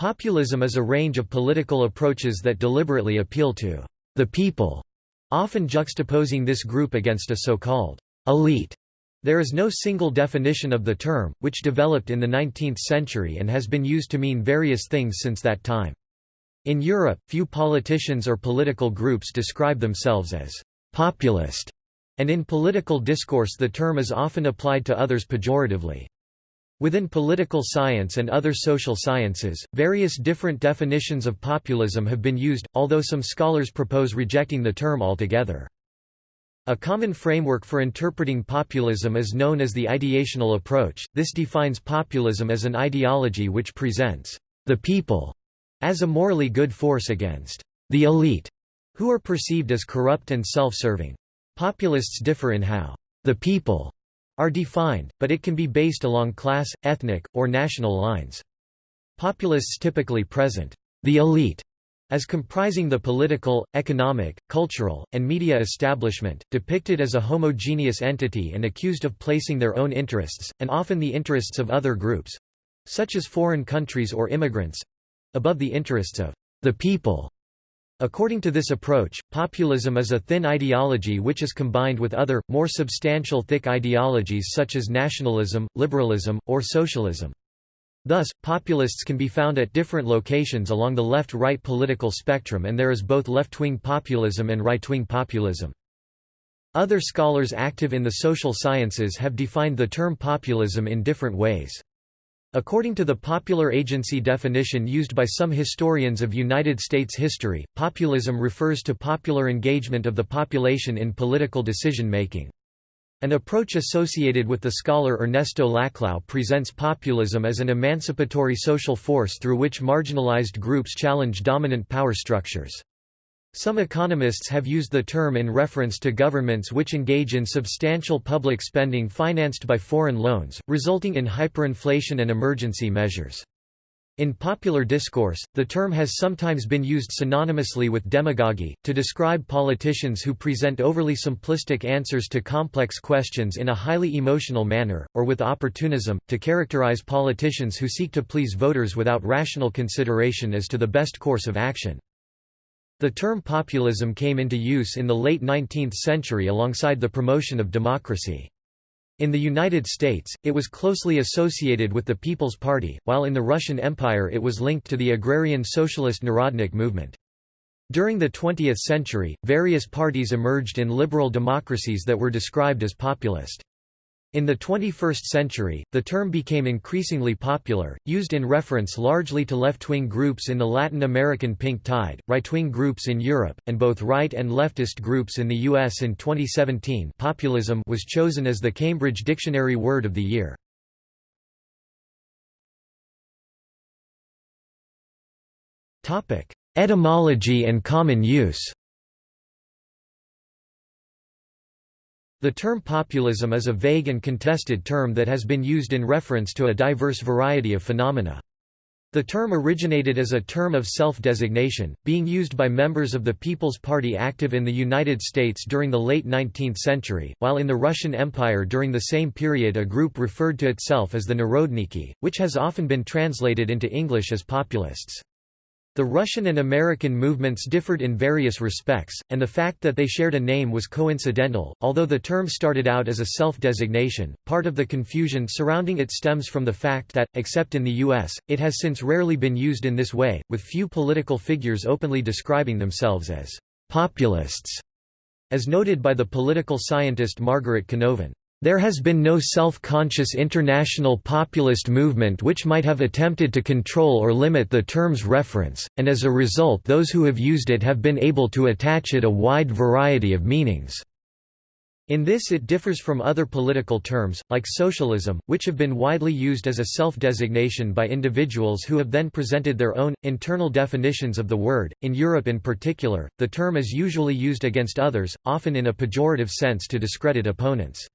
Populism is a range of political approaches that deliberately appeal to the people, often juxtaposing this group against a so-called elite. There is no single definition of the term, which developed in the 19th century and has been used to mean various things since that time. In Europe, few politicians or political groups describe themselves as populist, and in political discourse the term is often applied to others pejoratively. Within political science and other social sciences, various different definitions of populism have been used, although some scholars propose rejecting the term altogether. A common framework for interpreting populism is known as the ideational approach. This defines populism as an ideology which presents the people as a morally good force against the elite, who are perceived as corrupt and self-serving. Populists differ in how the people are defined, but it can be based along class, ethnic, or national lines. Populists typically present the elite as comprising the political, economic, cultural, and media establishment, depicted as a homogeneous entity and accused of placing their own interests, and often the interests of other groups—such as foreign countries or immigrants—above the interests of the people. According to this approach, populism is a thin ideology which is combined with other, more substantial thick ideologies such as nationalism, liberalism, or socialism. Thus, populists can be found at different locations along the left-right political spectrum and there is both left-wing populism and right-wing populism. Other scholars active in the social sciences have defined the term populism in different ways. According to the popular agency definition used by some historians of United States history, populism refers to popular engagement of the population in political decision-making. An approach associated with the scholar Ernesto Laclau presents populism as an emancipatory social force through which marginalized groups challenge dominant power structures. Some economists have used the term in reference to governments which engage in substantial public spending financed by foreign loans, resulting in hyperinflation and emergency measures. In popular discourse, the term has sometimes been used synonymously with demagogy, to describe politicians who present overly simplistic answers to complex questions in a highly emotional manner, or with opportunism, to characterize politicians who seek to please voters without rational consideration as to the best course of action. The term populism came into use in the late 19th century alongside the promotion of democracy. In the United States, it was closely associated with the People's Party, while in the Russian Empire it was linked to the agrarian socialist Narodnik movement. During the 20th century, various parties emerged in liberal democracies that were described as populist. In the 21st century, the term became increasingly popular, used in reference largely to left-wing groups in the Latin American Pink Tide, right-wing groups in Europe, and both right and leftist groups in the U.S. In 2017 populism was chosen as the Cambridge Dictionary Word of the Year. Etymology and common use The term populism is a vague and contested term that has been used in reference to a diverse variety of phenomena. The term originated as a term of self-designation, being used by members of the People's Party active in the United States during the late 19th century, while in the Russian Empire during the same period a group referred to itself as the Narodniki, which has often been translated into English as populists. The Russian and American movements differed in various respects, and the fact that they shared a name was coincidental. Although the term started out as a self designation, part of the confusion surrounding it stems from the fact that, except in the U.S., it has since rarely been used in this way, with few political figures openly describing themselves as populists, as noted by the political scientist Margaret Canovan. There has been no self-conscious international populist movement which might have attempted to control or limit the term's reference, and as a result those who have used it have been able to attach it a wide variety of meanings. In this it differs from other political terms, like socialism, which have been widely used as a self-designation by individuals who have then presented their own, internal definitions of the word. In Europe in particular, the term is usually used against others, often in a pejorative sense to discredit opponents.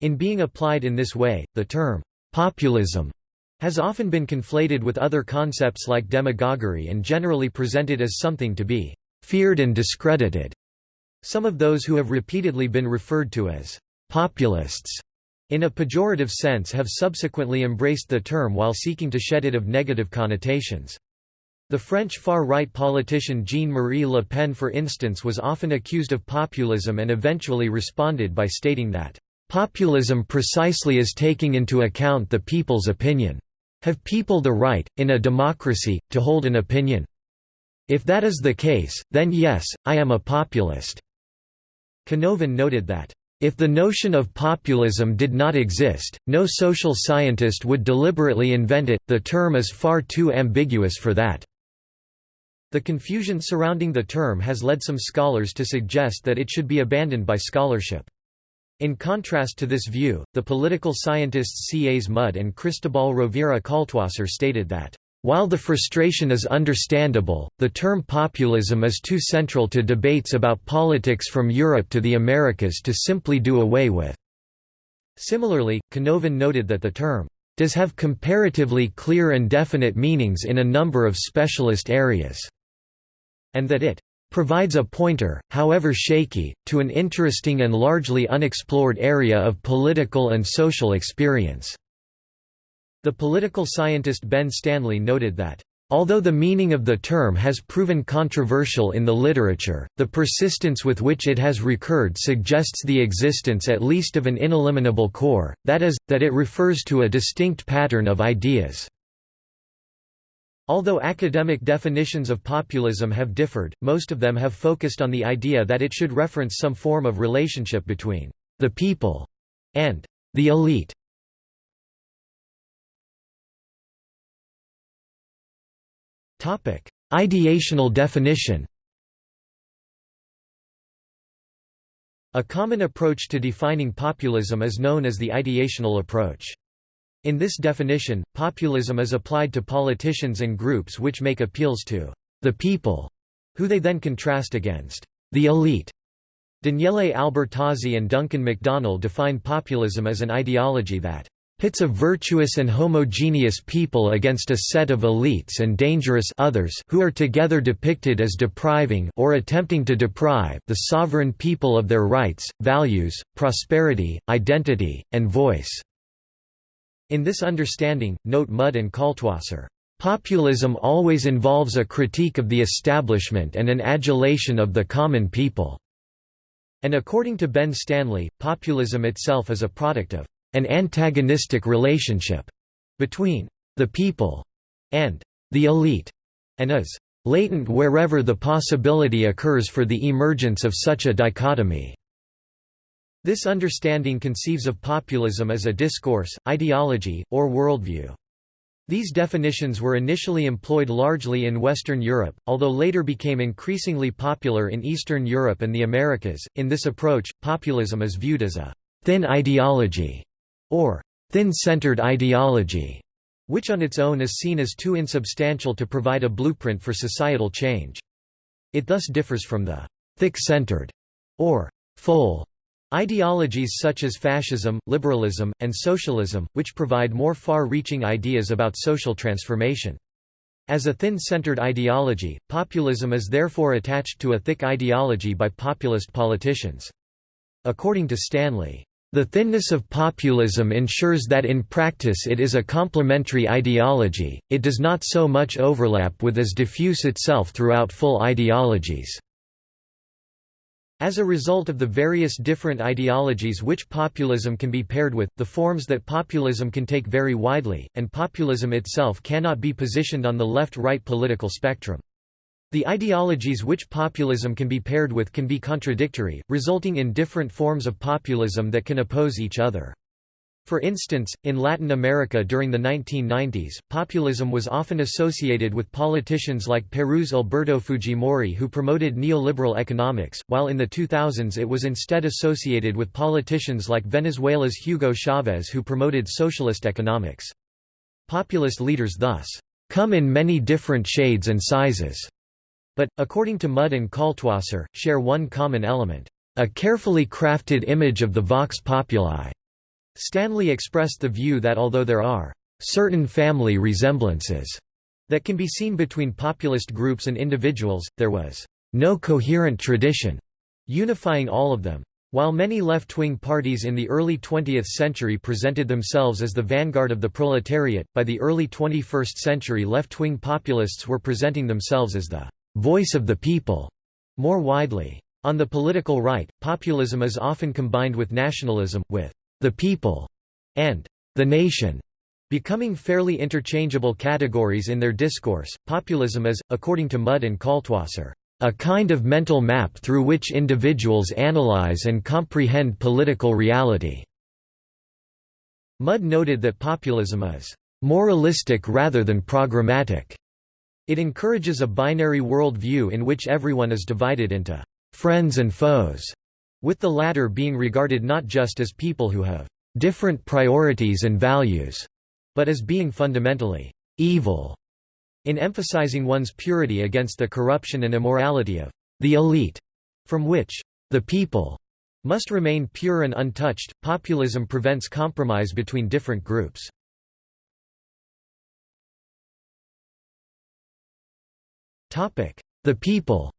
In being applied in this way, the term populism has often been conflated with other concepts like demagoguery and generally presented as something to be feared and discredited. Some of those who have repeatedly been referred to as populists in a pejorative sense have subsequently embraced the term while seeking to shed it of negative connotations. The French far-right politician Jean-Marie Le Pen for instance was often accused of populism and eventually responded by stating that, "...populism precisely is taking into account the people's opinion. Have people the right, in a democracy, to hold an opinion? If that is the case, then yes, I am a populist." Canovan noted that, if the notion of populism did not exist, no social scientist would deliberately invent it, the term is far too ambiguous for that. The confusion surrounding the term has led some scholars to suggest that it should be abandoned by scholarship. In contrast to this view, the political scientists C. A. Mudde and Cristobal Rovira Kaltwasser stated that, "...while the frustration is understandable, the term populism is too central to debates about politics from Europe to the Americas to simply do away with." Similarly, Canovan noted that the term does have comparatively clear and definite meanings in a number of specialist areas and that it provides a pointer, however shaky, to an interesting and largely unexplored area of political and social experience." The political scientist Ben Stanley noted that, Although the meaning of the term has proven controversial in the literature, the persistence with which it has recurred suggests the existence at least of an ineliminable core, that is, that it refers to a distinct pattern of ideas. Although academic definitions of populism have differed, most of them have focused on the idea that it should reference some form of relationship between the people and the elite. Topic: Ideational definition A common approach to defining populism is known as the ideational approach. In this definition, populism is applied to politicians and groups which make appeals to the people, who they then contrast against the elite. Daniele Albertazzi and Duncan McDonnell define populism as an ideology that pits a virtuous and homogeneous people against a set of elites and dangerous others who are together depicted as depriving or attempting to deprive the sovereign people of their rights, values, prosperity, identity, and voice. In this understanding, note Mudde and Kaltwasser, "...populism always involves a critique of the establishment and an adulation of the common people." And according to Ben Stanley, populism itself is a product of an antagonistic relationship between the people and the elite, and is latent wherever the possibility occurs for the emergence of such a dichotomy. This understanding conceives of populism as a discourse, ideology, or worldview. These definitions were initially employed largely in Western Europe, although later became increasingly popular in Eastern Europe and the Americas. In this approach, populism is viewed as a thin ideology or thin-centered ideology, which on its own is seen as too insubstantial to provide a blueprint for societal change. It thus differs from the thick-centered or full Ideologies such as fascism, liberalism, and socialism, which provide more far-reaching ideas about social transformation. As a thin-centered ideology, populism is therefore attached to a thick ideology by populist politicians. According to Stanley, the thinness of populism ensures that in practice it is a complementary ideology, it does not so much overlap with as diffuse itself throughout full ideologies. As a result of the various different ideologies which populism can be paired with, the forms that populism can take vary widely, and populism itself cannot be positioned on the left-right political spectrum. The ideologies which populism can be paired with can be contradictory, resulting in different forms of populism that can oppose each other. For instance, in Latin America during the 1990s, populism was often associated with politicians like Peru's Alberto Fujimori who promoted neoliberal economics, while in the 2000s it was instead associated with politicians like Venezuela's Hugo Chavez who promoted socialist economics. Populist leaders thus, "...come in many different shades and sizes." But, according to Mudde and Kaltwasser, share one common element, "...a carefully crafted image of the vox populi." Stanley expressed the view that although there are certain family resemblances that can be seen between populist groups and individuals, there was no coherent tradition unifying all of them. While many left-wing parties in the early 20th century presented themselves as the vanguard of the proletariat, by the early 21st century left-wing populists were presenting themselves as the «voice of the people» more widely. On the political right, populism is often combined with nationalism, with «the people» and «the nation» becoming fairly interchangeable categories in their discourse. Populism is, according to Mudde and Kaltwasser, a kind of mental map through which individuals analyze and comprehend political reality." Mudde noted that populism is "...moralistic rather than programmatic." It encourages a binary world view in which everyone is divided into «friends and foes», with the latter being regarded not just as people who have «different priorities and values», but as being fundamentally «evil» in emphasizing one's purity against the corruption and immorality of the elite, from which the people must remain pure and untouched. Populism prevents compromise between different groups. The people.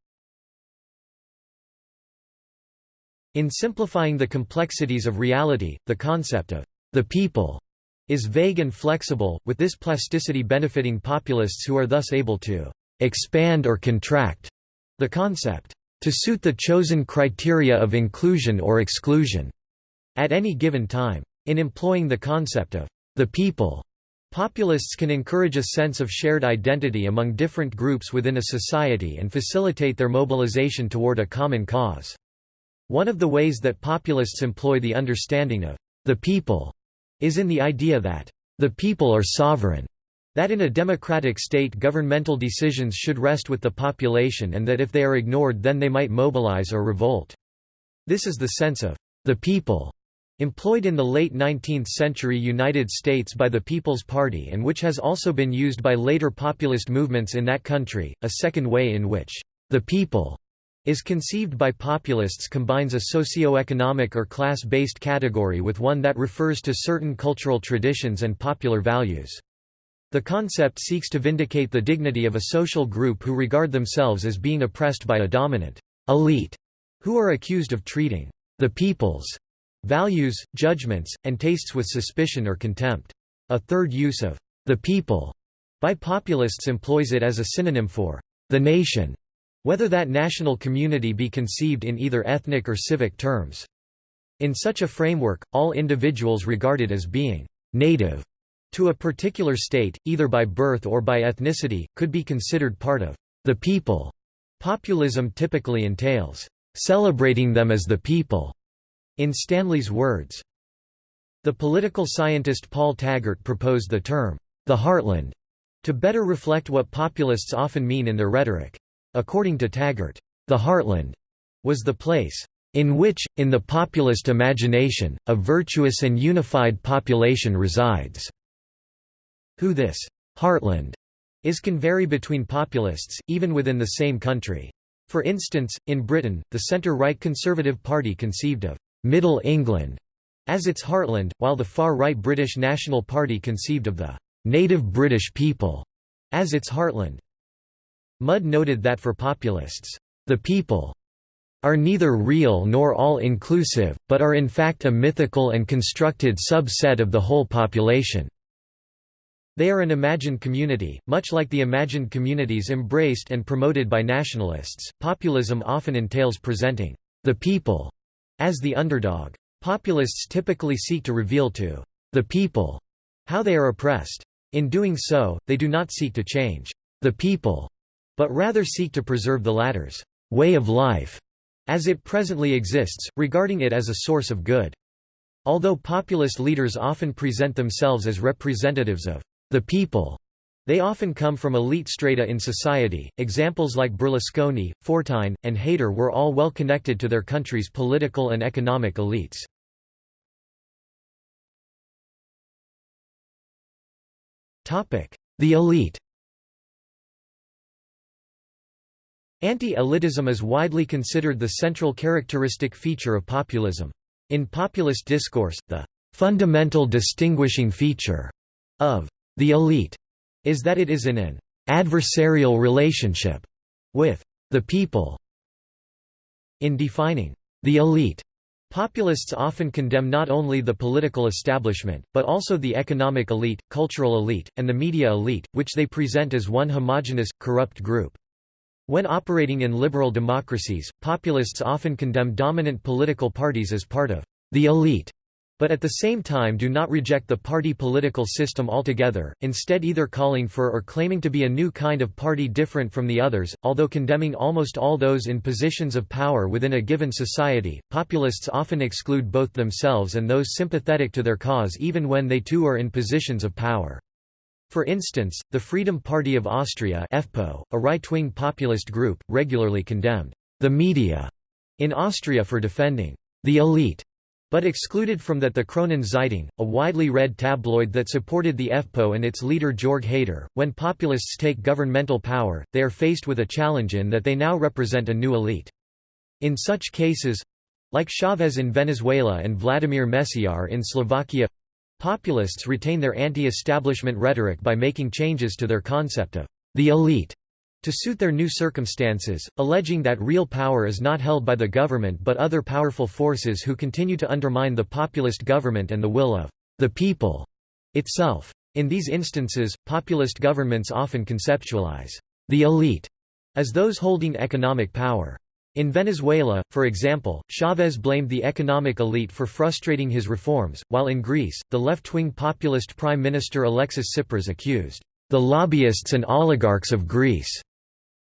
In simplifying the complexities of reality, the concept of the people is vague and flexible, with this plasticity benefiting populists who are thus able to expand or contract the concept to suit the chosen criteria of inclusion or exclusion at any given time. In employing the concept of the people, populists can encourage a sense of shared identity among different groups within a society and facilitate their mobilization toward a common cause. One of the ways that populists employ the understanding of the people is in the idea that the people are sovereign, that in a democratic state governmental decisions should rest with the population and that if they are ignored then they might mobilize or revolt. This is the sense of the people employed in the late 19th century United States by the People's Party and which has also been used by later populist movements in that country. A second way in which the people is conceived by populists combines a socio-economic or class-based category with one that refers to certain cultural traditions and popular values. The concept seeks to vindicate the dignity of a social group who regard themselves as being oppressed by a dominant elite, who are accused of treating the people's values, judgments, and tastes with suspicion or contempt. A third use of the people by populists employs it as a synonym for the nation whether that national community be conceived in either ethnic or civic terms. In such a framework, all individuals regarded as being «native» to a particular state, either by birth or by ethnicity, could be considered part of «the people». Populism typically entails «celebrating them as the people», in Stanley's words. The political scientist Paul Taggart proposed the term «the heartland» to better reflect what populists often mean in their rhetoric. According to Taggart, the heartland was the place in which, in the populist imagination, a virtuous and unified population resides. Who this heartland is can vary between populists, even within the same country. For instance, in Britain, the centre-right Conservative Party conceived of «Middle England» as its heartland, while the far-right British National Party conceived of the «native British people» as its heartland. Mudde noted that for populists, the people are neither real nor all-inclusive, but are in fact a mythical and constructed subset of the whole population. They are an imagined community, much like the imagined communities embraced and promoted by nationalists. Populism often entails presenting the people as the underdog. Populists typically seek to reveal to the people how they are oppressed. In doing so, they do not seek to change the people but rather seek to preserve the latter's way of life as it presently exists, regarding it as a source of good. Although populist leaders often present themselves as representatives of the people, they often come from elite strata in society. Examples like Berlusconi, Fortuyn, and Haider were all well connected to their country's political and economic elites. The elite Anti-elitism is widely considered the central characteristic feature of populism. In populist discourse, the fundamental distinguishing feature of the elite is that it is in an adversarial relationship with the people. In defining the elite, Populists often condemn not only the political establishment, but also the economic elite, cultural elite, and the media elite, which they present as one homogenous, corrupt group. When operating in liberal democracies, populists often condemn dominant political parties as part of the elite but at the same time do not reject the party political system altogether, instead either calling for or claiming to be a new kind of party different from the others. Although condemning almost all those in positions of power within a given society, populists often exclude both themselves and those sympathetic to their cause even when they too are in positions of power. For instance, the Freedom Party of Austria FPÖ, a right-wing populist group, regularly condemned the media in Austria for defending the elite but excluded from that the Kronen Zeitung, a widely read tabloid that supported the FPÖ and its leader Jörg Haider. When populists take governmental power, they are faced with a challenge in that they now represent a new elite. In such cases like Chavez in Venezuela and Vladimir Mečiar in Slovakia populists retain their anti-establishment rhetoric by making changes to their concept of the elite to suit their new circumstances, alleging that real power is not held by the government but other powerful forces who continue to undermine the populist government and the will of the people itself. In these instances, populist governments often conceptualize the elite as those holding economic power. In Venezuela, for example, Chavez blamed the economic elite for frustrating his reforms, while in Greece, the left-wing populist Prime Minister Alexis Tsipras accused the lobbyists and oligarchs of Greece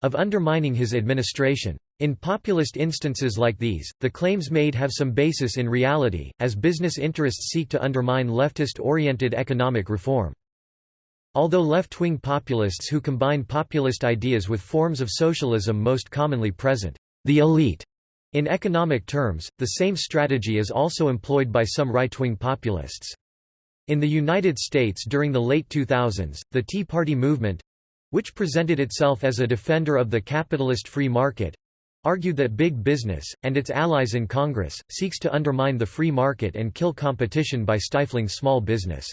of undermining his administration. In populist instances like these, the claims made have some basis in reality, as business interests seek to undermine leftist-oriented economic reform. Although left-wing populists who combine populist ideas with forms of socialism most commonly present, the elite, in economic terms, the same strategy is also employed by some right-wing populists. In the United States during the late 2000s, the Tea Party movement, which presented itself as a defender of the capitalist free market, argued that big business, and its allies in Congress, seeks to undermine the free market and kill competition by stifling small business.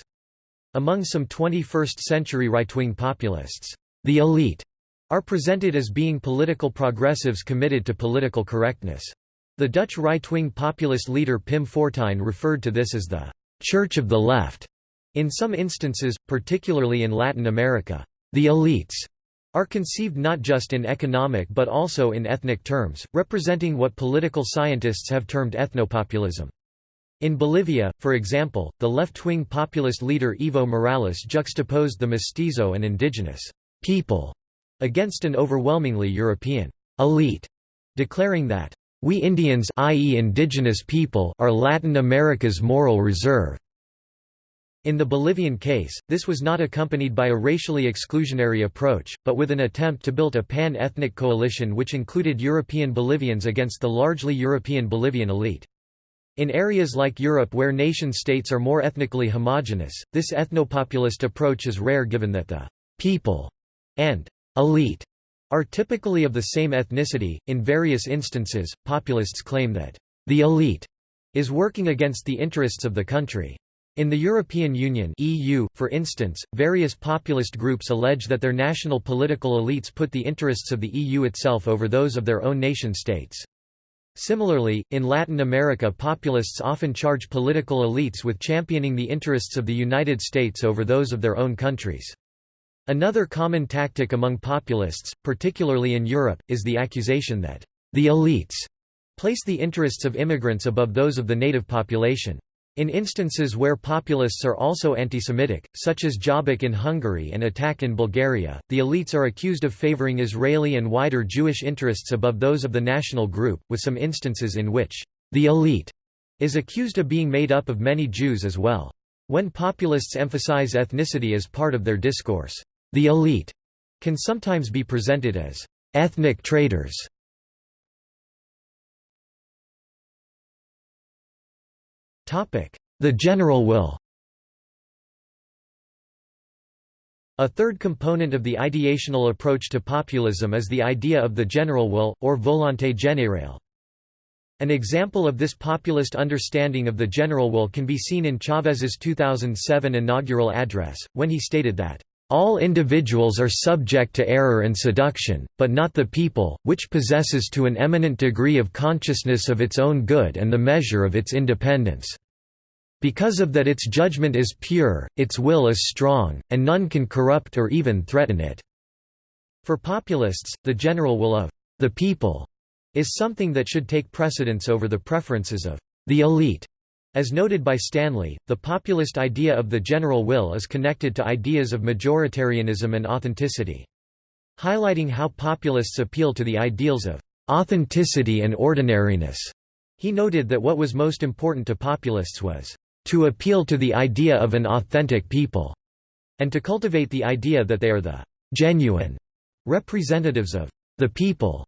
Among some 21st-century right-wing populists, the elite are presented as being political progressives committed to political correctness. The Dutch right-wing populist leader Pim Fortuyn referred to this as the «church of the left» in some instances, particularly in Latin America. The elites are conceived not just in economic but also in ethnic terms, representing what political scientists have termed ethnopopulism. In Bolivia, for example, the left-wing populist leader Evo Morales juxtaposed the mestizo and indigenous people against an overwhelmingly European elite, declaring that, "...we Indians i.e. indigenous people are Latin America's moral reserve." In the Bolivian case, this was not accompanied by a racially exclusionary approach, but with an attempt to build a pan-ethnic coalition which included European Bolivians against the largely European Bolivian elite. In areas like Europe where nation-states are more ethnically homogeneous, this ethnopopulist approach is rare given that the «people» and «elite» are typically of the same ethnicity. In various instances, populists claim that «the elite» is working against the interests of the country. In the European Union EU, for instance, various populist groups allege that their national political elites put the interests of the EU itself over those of their own nation-states. Similarly, in Latin America populists often charge political elites with championing the interests of the United States over those of their own countries. Another common tactic among populists, particularly in Europe, is the accusation that the elites place the interests of immigrants above those of the native population. In instances where populists are also anti-Semitic, such as Jobbik in Hungary and Attack in Bulgaria, the elites are accused of favoring Israeli and wider Jewish interests above those of the national group, with some instances in which the elite is accused of being made up of many Jews as well. When populists emphasize ethnicity as part of their discourse, the elite can sometimes be presented as ethnic traitors. The general will. A third component of the ideational approach to populism is the idea of the general will, or volonté générale. An example of this populist understanding of the general will can be seen in Chávez's 2007 inaugural address, when he stated that, all individuals are subject to error and seduction, but not the people, which possesses to an eminent degree of consciousness of its own good and the measure of its independence. Because of that its judgment is pure, its will is strong, and none can corrupt or even threaten it." For populists, the general will of «the people» is something that should take precedence over the preferences of «the elite». As noted by Stanley, the populist idea of the general will is connected to ideas of majoritarianism and authenticity. Highlighting how populists appeal to the ideals of authenticity and ordinariness, he noted that what was most important to populists was to appeal to the idea of an authentic people, and to cultivate the idea that they are the genuine representatives of the people.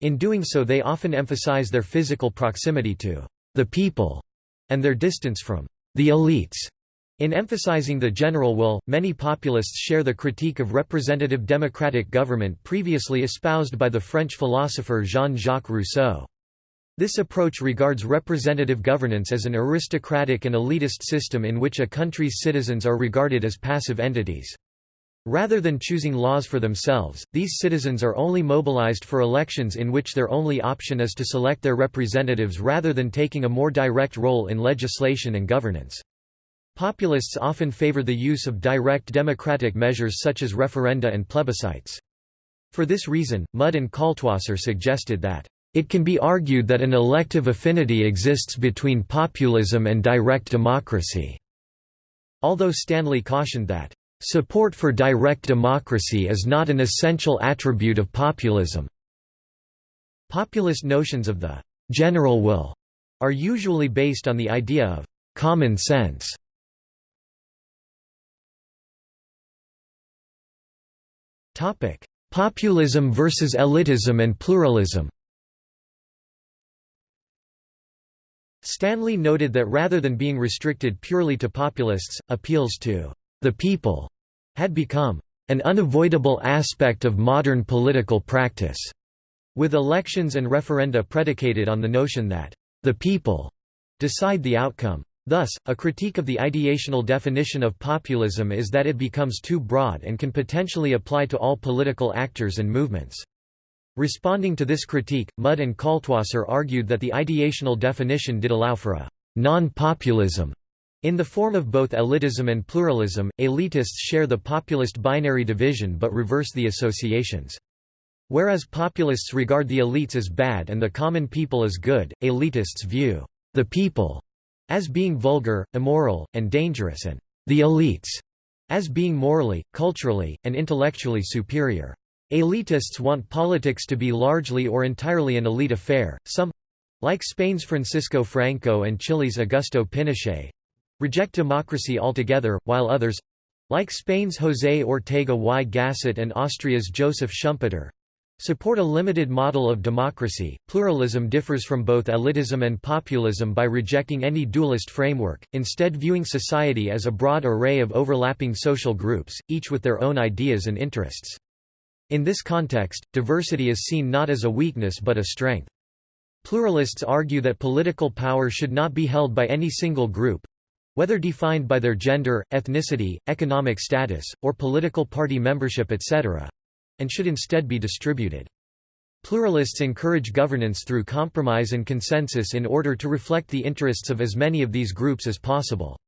In doing so they often emphasize their physical proximity to the people and their distance from the elites. In emphasizing the general will, many populists share the critique of representative democratic government previously espoused by the French philosopher Jean-Jacques Rousseau. This approach regards representative governance as an aristocratic and elitist system in which a country's citizens are regarded as passive entities. Rather than choosing laws for themselves, these citizens are only mobilized for elections in which their only option is to select their representatives rather than taking a more direct role in legislation and governance. Populists often favor the use of direct democratic measures such as referenda and plebiscites. For this reason, Mudde and Kaltwasser suggested that it can be argued that an elective affinity exists between populism and direct democracy, although Stanley cautioned that, "...support for direct democracy is not an essential attribute of populism." Populist notions of the «general will» are usually based on the idea of «common sense». Topic: Populism versus elitism and pluralism Stanley noted that rather than being restricted purely to populists, appeals to the people had become an unavoidable aspect of modern political practice, with elections and referenda predicated on the notion that the people decide the outcome. Thus, a critique of the ideational definition of populism is that it becomes too broad and can potentially apply to all political actors and movements. Responding to this critique, Mudde and Kaltwasser argued that the ideational definition did allow for a non-populism in the form of both elitism and pluralism. Elitists share the populist binary division but reverse the associations. Whereas populists regard the elites as bad and the common people as good, elitists view the people as being vulgar, immoral, and dangerous and the elites as being morally, culturally, and intellectually superior. Elitists want politics to be largely or entirely an elite affair, some—like Spain's Francisco Franco and Chile's Augusto Pinochet—reject democracy altogether, while others—like Spain's José Ortega y Gasset and Austria's Joseph Schumpeter, support a limited model of democracy. Pluralism differs from both elitism and populism by rejecting any dualist framework, instead viewing society as a broad array of overlapping social groups, each with their own ideas and interests. In this context, diversity is seen not as a weakness but a strength. Pluralists argue that political power should not be held by any single group, whether defined by their gender, ethnicity, economic status, or political party membership etc., and should instead be distributed. Pluralists encourage governance through compromise and consensus in order to reflect the interests of as many of these groups as possible.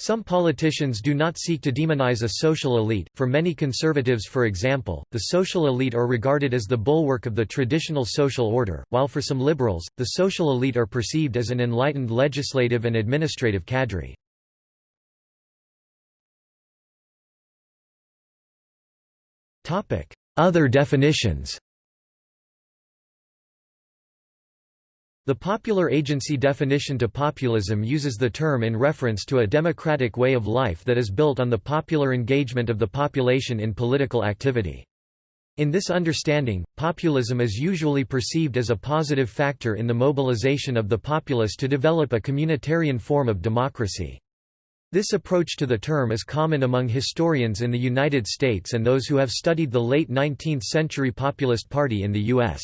Some politicians do not seek to demonize a social elite. For many conservatives, for example, the social elite are regarded as the bulwark of the traditional social order, while for some liberals, the social elite are perceived as an enlightened legislative and administrative cadre. Other definitions The popular agency definition to populism uses the term in reference to a democratic way of life that is built on the popular engagement of the population in political activity. In this understanding, populism is usually perceived as a positive factor in the mobilization of the populace to develop a communitarian form of democracy. This approach to the term is common among historians in the United States and those who have studied the late 19th century Populist Party in the U.S.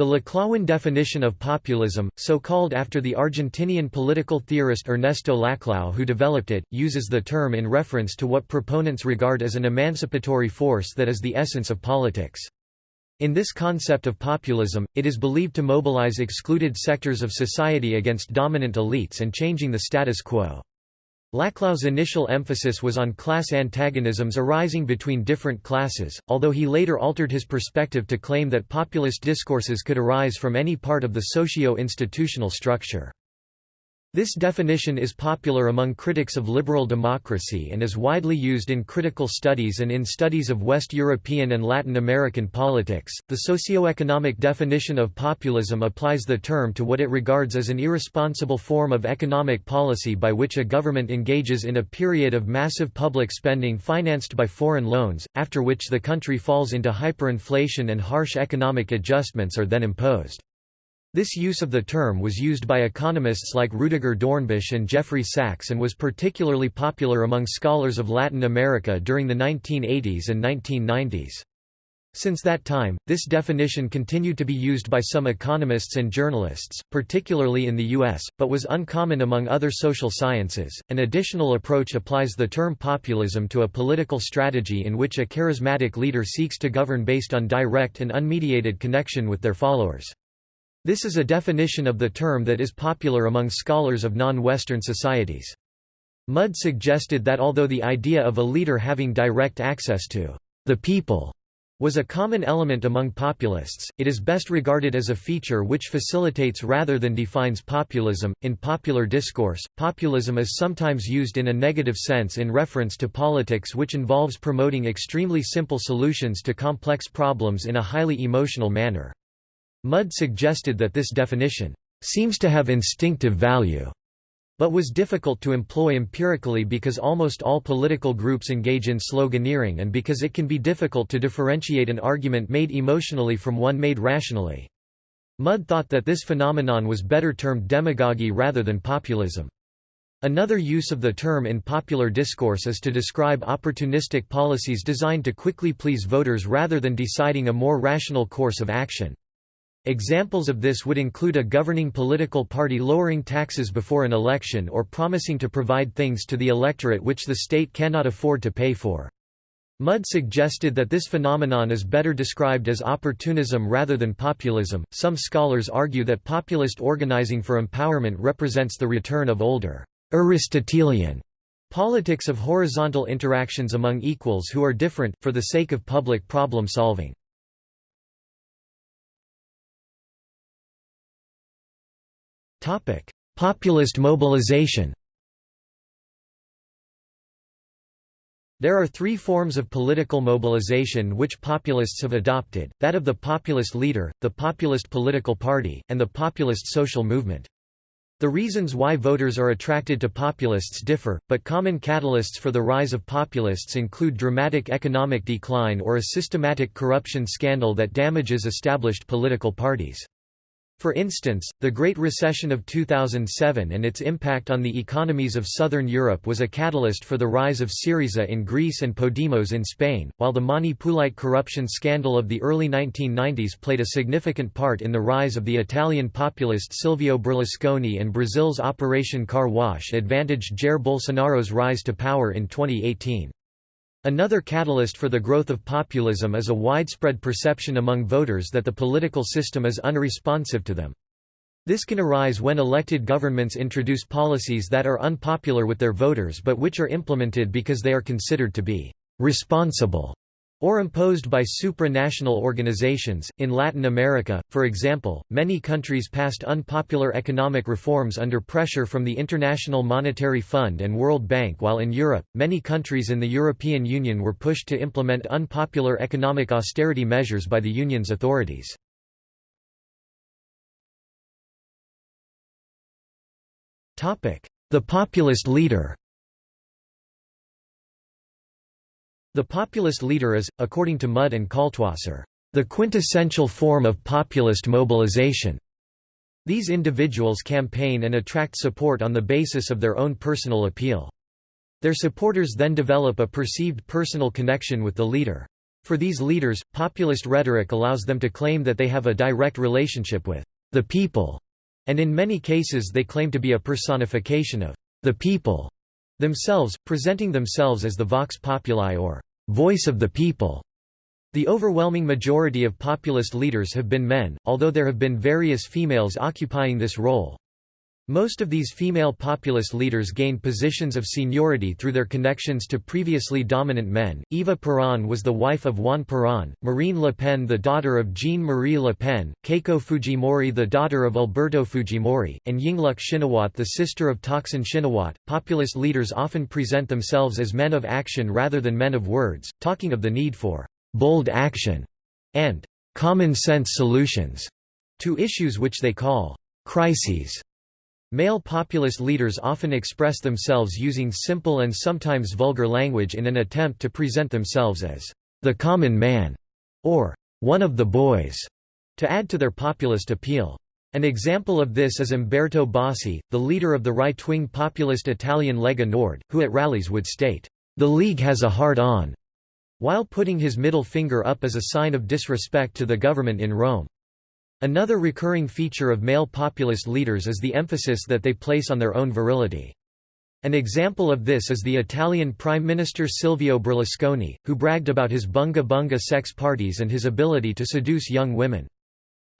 The Laclauan definition of populism, so called after the Argentinian political theorist Ernesto Laclau who developed it, uses the term in reference to what proponents regard as an emancipatory force that is the essence of politics. In this concept of populism, it is believed to mobilize excluded sectors of society against dominant elites and changing the status quo. Laclau's initial emphasis was on class antagonisms arising between different classes, although he later altered his perspective to claim that populist discourses could arise from any part of the socio-institutional structure. This definition is popular among critics of liberal democracy and is widely used in critical studies and in studies of West European and Latin American politics. The socioeconomic definition of populism applies the term to what it regards as an irresponsible form of economic policy by which a government engages in a period of massive public spending financed by foreign loans, after which the country falls into hyperinflation and harsh economic adjustments are then imposed. This use of the term was used by economists like Rudiger Dornbusch and Jeffrey Sachs and was particularly popular among scholars of Latin America during the 1980s and 1990s. Since that time, this definition continued to be used by some economists and journalists, particularly in the U.S., but was uncommon among other social sciences. An additional approach applies the term populism to a political strategy in which a charismatic leader seeks to govern based on direct and unmediated connection with their followers. This is a definition of the term that is popular among scholars of non-Western societies. Mudde suggested that although the idea of a leader having direct access to the people was a common element among populists, it is best regarded as a feature which facilitates rather than defines populism. In popular discourse, populism is sometimes used in a negative sense in reference to politics which involves promoting extremely simple solutions to complex problems in a highly emotional manner. Mudde suggested that this definition seems to have instinctive value, but was difficult to employ empirically because almost all political groups engage in sloganeering and because it can be difficult to differentiate an argument made emotionally from one made rationally. Mudde thought that this phenomenon was better termed demagogy rather than populism. Another use of the term in popular discourse is to describe opportunistic policies designed to quickly please voters rather than deciding a more rational course of action. Examples of this would include a governing political party lowering taxes before an election or promising to provide things to the electorate which the state cannot afford to pay for. Mudde suggested that this phenomenon is better described as opportunism rather than populism. Some scholars argue that populist organizing for empowerment represents the return of older, Aristotelian politics of horizontal interactions among equals who are different, for the sake of public problem solving. Populist mobilization There are three forms of political mobilization which populists have adopted, that of the populist leader, the populist political party, and the populist social movement. The reasons why voters are attracted to populists differ, but common catalysts for the rise of populists include dramatic economic decline or a systematic corruption scandal that damages established political parties. For instance, the Great Recession of 2007 and its impact on the economies of southern Europe was a catalyst for the rise of Syriza in Greece and Podemos in Spain, while the Mani Pulite corruption scandal of the early 1990s played a significant part in the rise of the Italian populist Silvio Berlusconi and Brazil's Operation Car Wash advantaged Jair Bolsonaro's rise to power in 2018. Another catalyst for the growth of populism is a widespread perception among voters that the political system is unresponsive to them. This can arise when elected governments introduce policies that are unpopular with their voters but which are implemented because they are considered to be responsible or imposed by supranational organizations. In Latin America, for example, many countries passed unpopular economic reforms under pressure from the International Monetary Fund and World Bank, while in Europe, many countries in the European Union were pushed to implement unpopular economic austerity measures by the Union's authorities. The populist leader The populist leader is, according to Mudde and Kaltwasser, the quintessential form of populist mobilization. These individuals campaign and attract support on the basis of their own personal appeal. Their supporters then develop a perceived personal connection with the leader. For these leaders, populist rhetoric allows them to claim that they have a direct relationship with the people, and in many cases they claim to be a personification of the people themselves, presenting themselves as the vox populi or voice of the people. The overwhelming majority of populist leaders have been men, although there have been various females occupying this role. Most of these female populist leaders gained positions of seniority through their connections to previously dominant men. Eva Peron was the wife of Juan Perón, Marine Le Pen the daughter of Jean-Marie Le Pen, Keiko Fujimori the daughter of Alberto Fujimori, and Yingluck Shinawatra the sister of Thaksin Shinawatra. Populist leaders often present themselves as men of action rather than men of words, talking of the need for bold action and common sense solutions to issues which they call crises. Male populist leaders often express themselves using simple and sometimes vulgar language in an attempt to present themselves as the common man or one of the boys, to add to their populist appeal. An example of this is Umberto Bossi, the leader of the right-wing populist Italian Lega Nord, who at rallies would state, "The League has a hard-on," while putting his middle finger up as a sign of disrespect to the government in Rome. Another recurring feature of male populist leaders is the emphasis that they place on their own virility. An example of this is the Italian Prime Minister Silvio Berlusconi, who bragged about his bunga bunga sex parties and his ability to seduce young women.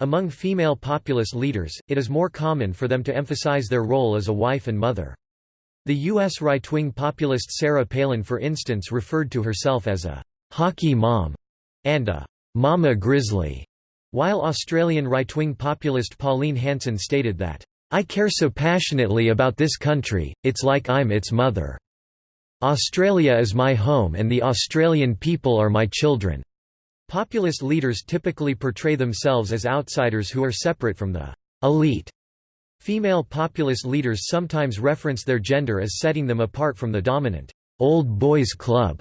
Among female populist leaders, it is more common for them to emphasize their role as a wife and mother. The U.S. right-wing populist Sarah Palin for instance referred to herself as a «hockey mom» and a «mama grizzly» While Australian right-wing populist Pauline Hanson stated that, "...I care so passionately about this country, it's like I'm its mother. Australia is my home and the Australian people are my children." Populist leaders typically portray themselves as outsiders who are separate from the elite. Female populist leaders sometimes reference their gender as setting them apart from the dominant old boys club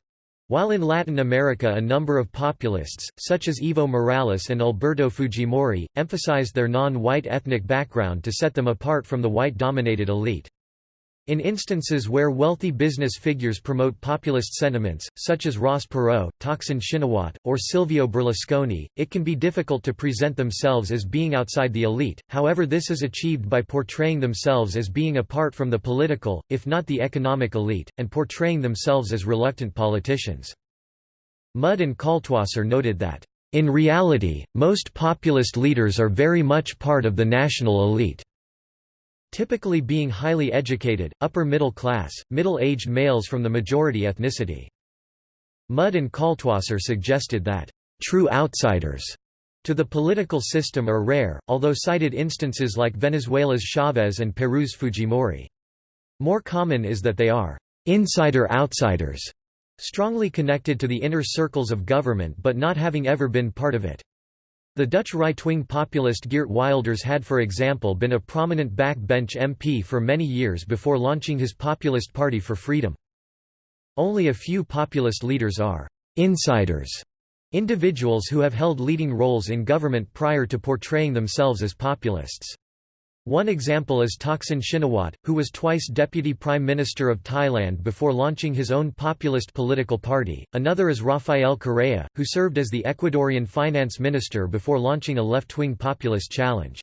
while in Latin America a number of populists, such as Evo Morales and Alberto Fujimori, emphasized their non-white ethnic background to set them apart from the white-dominated elite. In instances where wealthy business figures promote populist sentiments, such as Ross Perot, Thaksin Shinawatra, or Silvio Berlusconi, it can be difficult to present themselves as being outside the elite, however this is achieved by portraying themselves as being apart from the political, if not the economic elite, and portraying themselves as reluctant politicians. Mudde and Kaltwasser noted that, "...in reality, most populist leaders are very much part of the national elite." Typically being highly educated, upper middle class, middle-aged males from the majority ethnicity. Mudde and Kaltwasser suggested that, "...true outsiders," to the political system are rare, although cited instances like Venezuela's Chavez and Peru's Fujimori. More common is that they are insider-outsiders, strongly connected to the inner circles of government but not having ever been part of it. The Dutch right-wing populist Geert Wilders had for example been a prominent backbench MP for many years before launching his Populist Party for Freedom. Only a few populist leaders are «insiders», individuals who have held leading roles in government prior to portraying themselves as populists. One example is Thaksin Shinawatra, who was twice Deputy Prime Minister of Thailand before launching his own populist political party. Another is Rafael Correa, who served as the Ecuadorian finance minister before launching a left-wing populist challenge.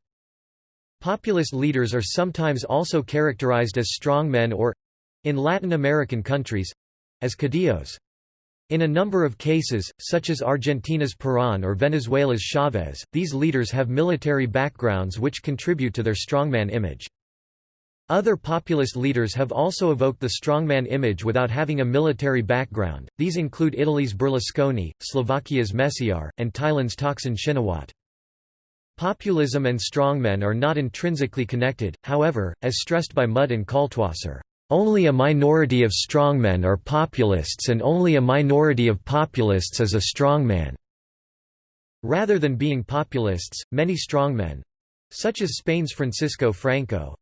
Populist leaders are sometimes also characterized as strongmen or—in Latin American countries—as caudillos. In a number of cases, such as Argentina's Perón or Venezuela's Chavez, these leaders have military backgrounds which contribute to their strongman image. Other populist leaders have also evoked the strongman image without having a military background, these include Italy's Berlusconi, Slovakia's Meciar, and Thailand's Thaksin Shinawatra. Populism and strongmen are not intrinsically connected, however, as stressed by Mudde and Kaltwasser. Only a minority of strongmen are populists and only a minority of populists is a strongman. Rather than being populists, many strongmen—such as Spain's Francisco Franco,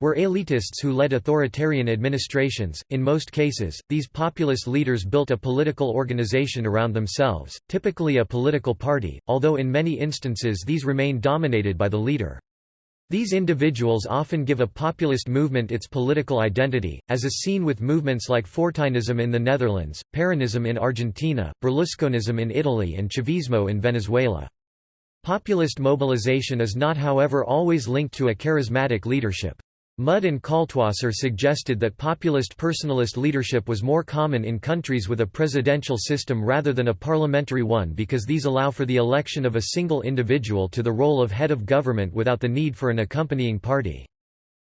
were elitists who led authoritarian administrations. In most cases, these populist leaders built a political organization around themselves, typically a political party, although in many instances these remain dominated by the leader. These individuals often give a populist movement its political identity, as is seen with movements like Fortuynism in the Netherlands, Peronism in Argentina, Berlusconism in Italy and Chavismo in Venezuela. Populist mobilization is not however always linked to a charismatic leadership. Mudde and Kaltwasser suggested that populist personalist leadership was more common in countries with a presidential system rather than a parliamentary one because these allow for the election of a single individual to the role of head of government without the need for an accompanying party.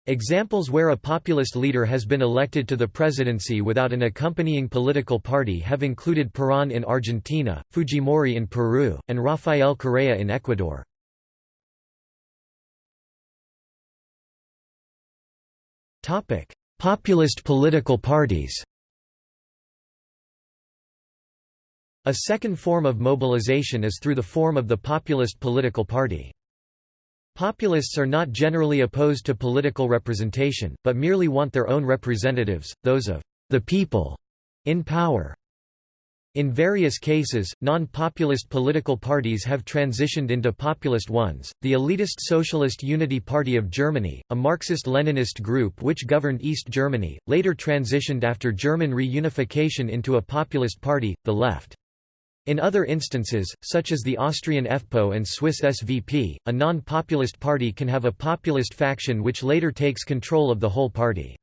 Examples where a populist leader has been elected to the presidency without an accompanying political party have included Perón in Argentina, Fujimori in Peru, and Rafael Correa in Ecuador. Topic: Populist political parties. A second form of mobilization is through the form of the populist political party. Populists are not generally opposed to political representation, but merely want their own representatives, those of the people, in power. In various cases, non-populist political parties have transitioned into populist ones. The elitist Socialist Unity Party of Germany, a Marxist-Leninist group which governed East Germany, later transitioned after German reunification into a populist party, the Left. In other instances, such as the Austrian FPÖ and Swiss SVP, a non-populist party can have a populist faction which later takes control of the whole party.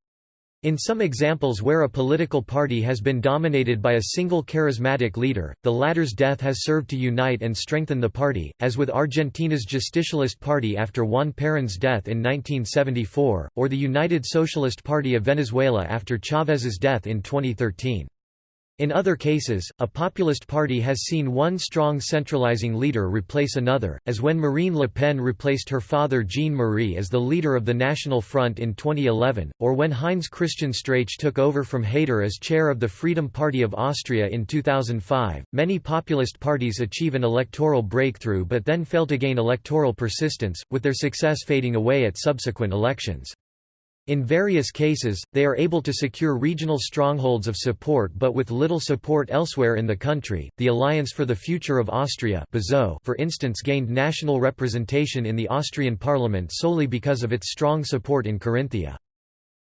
In some examples where a political party has been dominated by a single charismatic leader, the latter's death has served to unite and strengthen the party, as with Argentina's Justicialist Party after Juan Perón's death in 1974, or the United Socialist Party of Venezuela after Chávez's death in 2013. In other cases, a populist party has seen one strong centralizing leader replace another, as when Marine Le Pen replaced her father Jean-Marie as the leader of the National Front in 2011, or when Heinz Christian Strache took over from Haider as chair of the Freedom Party of Austria in 2005. Many populist parties achieve an electoral breakthrough but then fail to gain electoral persistence, with their success fading away at subsequent elections. In various cases, they are able to secure regional strongholds of support but with little support elsewhere in the country. The Alliance for the Future of Austria, for instance, gained national representation in the Austrian parliament solely because of its strong support in Carinthia.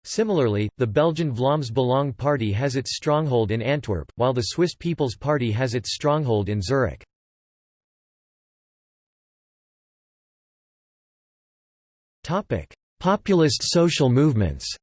Similarly, the Belgian Vlaams Belang Party has its stronghold in Antwerp, while the Swiss People's Party has its stronghold in Zurich. Topic: Populist social movements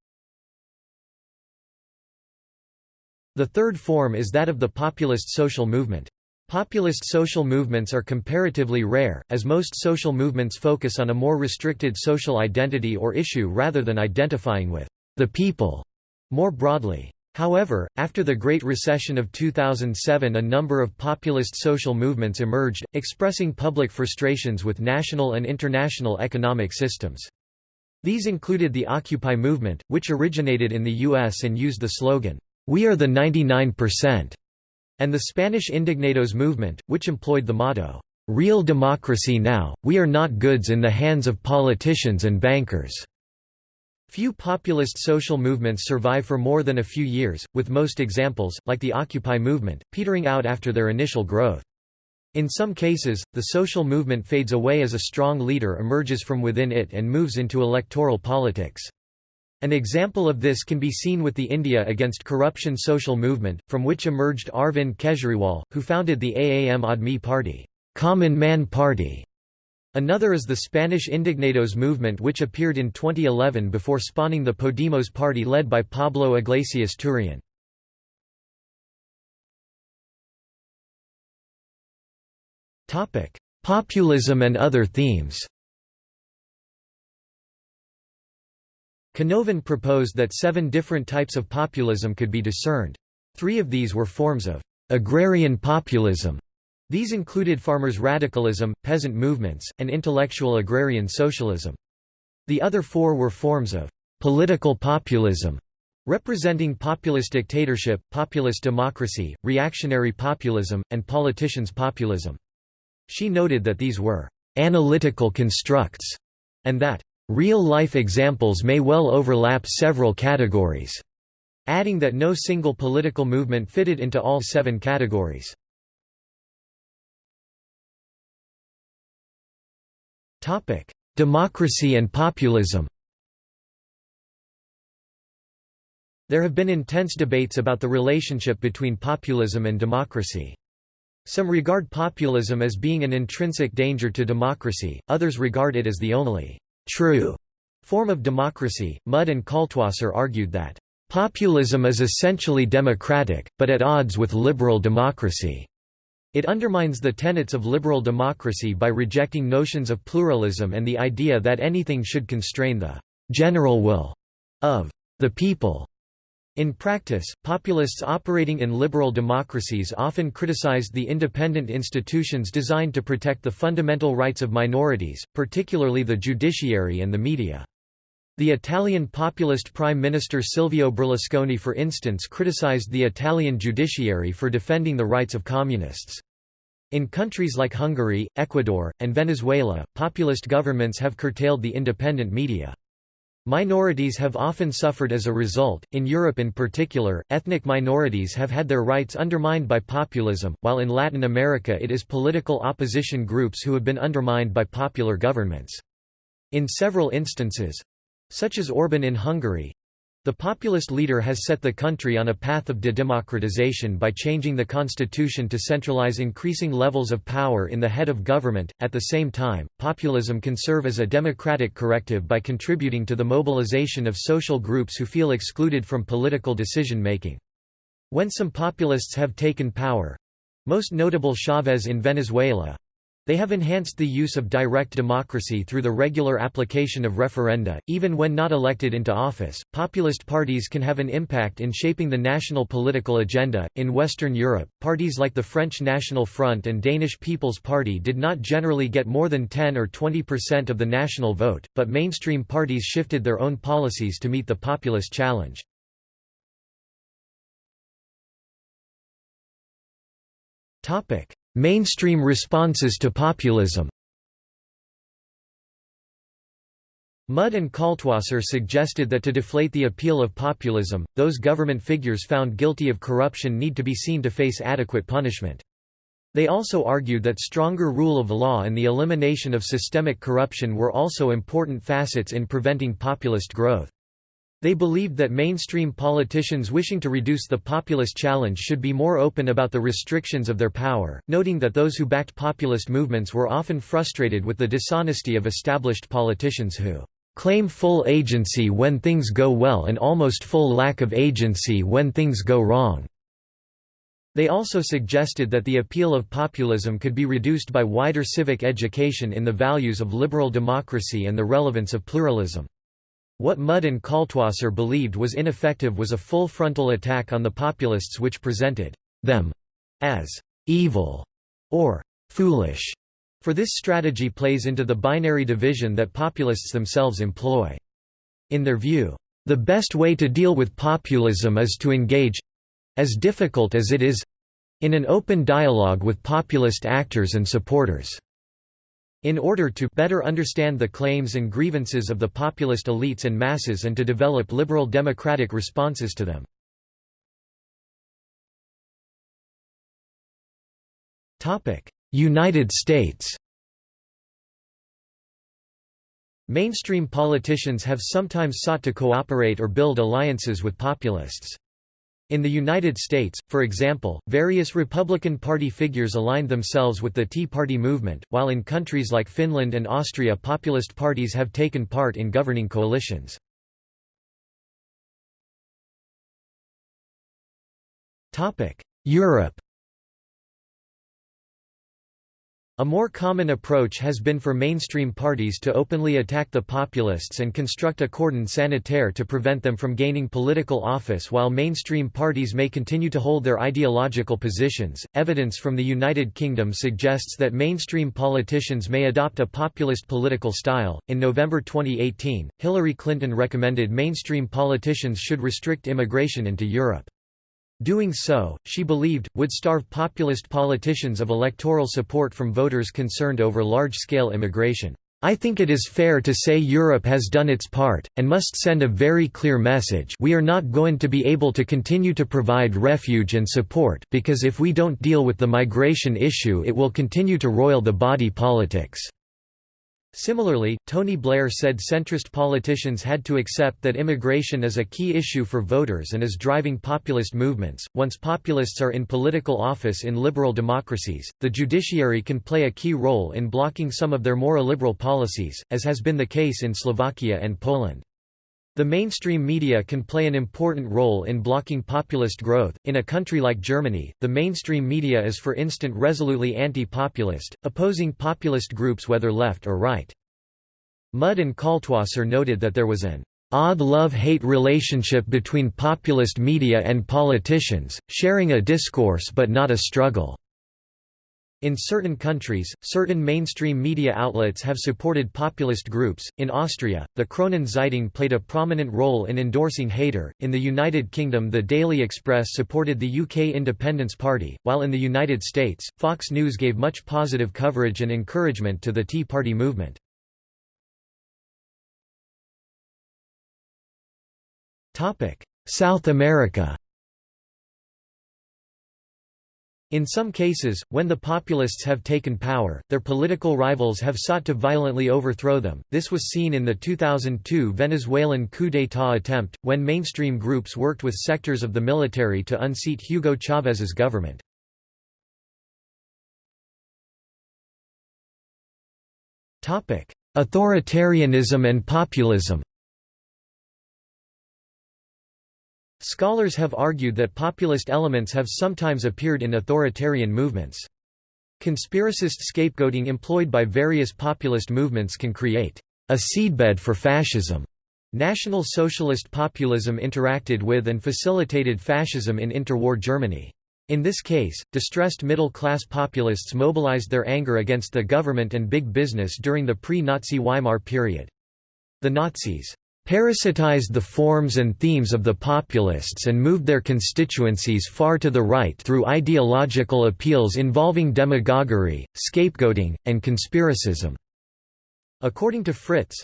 The third form is that of the populist social movement. Populist social movements are comparatively rare, as most social movements focus on a more restricted social identity or issue rather than identifying with the people more broadly. However, after the Great Recession of 2007 a number of populist social movements emerged, expressing public frustrations with national and international economic systems. These included the Occupy movement, which originated in the U.S. and used the slogan, "'We are the 99%' and the Spanish Indignados movement, which employed the motto, "'Real democracy now, we are not goods in the hands of politicians and bankers'". Few populist social movements survive for more than a few years, with most examples, like the Occupy movement, petering out after their initial growth. In some cases, the social movement fades away as a strong leader emerges from within it and moves into electoral politics. An example of this can be seen with the India Against Corruption social movement, from which emerged Arvind Kejriwal, who founded the Aam Aadmi Party, Common Man Party. Another is the Spanish Indignados movement which appeared in 2011 before spawning the Podemos party led by Pablo Iglesias Turrión. Populism and other themes Canovan proposed that seven different types of populism could be discerned. Three of these were forms of agrarian populism. These included farmers' radicalism, peasant movements, and intellectual agrarian socialism. The other four were forms of political populism, representing populist dictatorship, populist democracy, reactionary populism, and politicians' populism. She noted that these were «analytical constructs» and that «real-life examples may well overlap several categories», adding that no single political movement fitted into all seven categories. democracy and populism There have been intense debates about the relationship between populism and democracy. Some regard populism as being an intrinsic danger to democracy, others regard it as the only true form of democracy. Mudde and Kaltwasser argued that populism is essentially democratic, but at odds with liberal democracy. It undermines the tenets of liberal democracy by rejecting notions of pluralism and the idea that anything should constrain the general will of the people. In practice, populists operating in liberal democracies often criticized the independent institutions designed to protect the fundamental rights of minorities, particularly the judiciary and the media. The Italian populist Prime Minister Silvio Berlusconi for instance criticized the Italian judiciary for defending the rights of communists. In countries like Hungary, Ecuador, and Venezuela, populist governments have curtailed the independent media. Minorities have often suffered as a result, in Europe in particular, ethnic minorities have had their rights undermined by populism, while in Latin America it is political opposition groups who have been undermined by popular governments. In several instances—such as Orban in Hungary, the populist leader has set the country on a path of de-democratization by changing the constitution to centralize increasing levels of power in the head of government. At the same time, populism can serve as a democratic corrective by contributing to the mobilization of social groups who feel excluded from political decision making. When some populists have taken power, most notable Chavez in Venezuela, they have enhanced the use of direct democracy through the regular application of referenda. Even when not elected into office, populist parties can have an impact in shaping the national political agenda. In Western Europe, parties like the French National Front and Danish People's Party did not generally get more than 10 or 20% of the national vote, but mainstream parties shifted their own policies to meet the populist challenge. Topic: Mainstream responses to populism Mudde and Kaltwasser suggested that to deflate the appeal of populism, those government figures found guilty of corruption need to be seen to face adequate punishment. They also argued that stronger rule of law and the elimination of systemic corruption were also important facets in preventing populist growth. They believed that mainstream politicians wishing to reduce the populist challenge should be more open about the restrictions of their power, noting that those who backed populist movements were often frustrated with the dishonesty of established politicians who claim full agency when things go well and almost full lack of agency when things go wrong. They also suggested that the appeal of populism could be reduced by wider civic education in the values of liberal democracy and the relevance of pluralism. What Mudde and Kaltwasser believed was ineffective was a full frontal attack on the populists which presented them as evil or foolish, for this strategy plays into the binary division that populists themselves employ. In their view, the best way to deal with populism is to engage—as difficult as it is—in an open dialogue with populist actors and supporters. In order to better understand the claims and grievances of the populist elites and masses and to develop liberal democratic responses to them. United States Mainstream politicians have sometimes sought to cooperate or build alliances with populists. In the United States, for example, various Republican Party figures aligned themselves with the Tea Party movement, while in countries like Finland and Austria populist parties have taken part in governing coalitions. Europe A more common approach has been for mainstream parties to openly attack the populists and construct a cordon sanitaire to prevent them from gaining political office while mainstream parties may continue to hold their ideological positions. Evidence from the United Kingdom suggests that mainstream politicians may adopt a populist political style. In November 2018, Hillary Clinton recommended mainstream politicians should restrict immigration into Europe. Doing so, she believed, would starve populist politicians of electoral support from voters concerned over large-scale immigration. I think it is fair to say Europe has done its part, and must send a very clear message we are not going to be able to continue to provide refuge and support because if we don't deal with the migration issue it will continue to roil the body politics." Similarly, Tony Blair said centrist politicians had to accept that immigration is a key issue for voters and is driving populist movements. Once populists are in political office in liberal democracies, the judiciary can play a key role in blocking some of their more illiberal policies, as has been the case in Slovakia and Poland. The mainstream media can play an important role in blocking populist growth. In a country like Germany, the mainstream media is for instance resolutely anti-populist, opposing populist groups whether left or right. Mudde and Kaltwasser noted that there was an odd love-hate relationship between populist media and politicians, sharing a discourse but not a struggle. In certain countries, certain mainstream media outlets have supported populist groups. In Austria, the Kronen Zeitung played a prominent role in endorsing Haider. In the United Kingdom, the Daily Express supported the UK Independence Party, while in the United States, Fox News gave much positive coverage and encouragement to the Tea Party movement. South America. In some cases, when the populists have taken power, their political rivals have sought to violently overthrow them. This was seen in the 2002 Venezuelan coup d'état attempt, when mainstream groups worked with sectors of the military to unseat Hugo Chávez's government. Authoritarianism and populism Scholars have argued that populist elements have sometimes appeared in authoritarian movements. Conspiracist scapegoating employed by various populist movements can create a seedbed for fascism. National Socialist populism interacted with and facilitated fascism in interwar Germany. In this case, distressed middle-class populists mobilized their anger against the government and big business during the pre-Nazi Weimar period. The Nazis parasitized the forms and themes of the populists and moved their constituencies far to the right through ideological appeals involving demagoguery, scapegoating, and conspiracism. According to Fritz,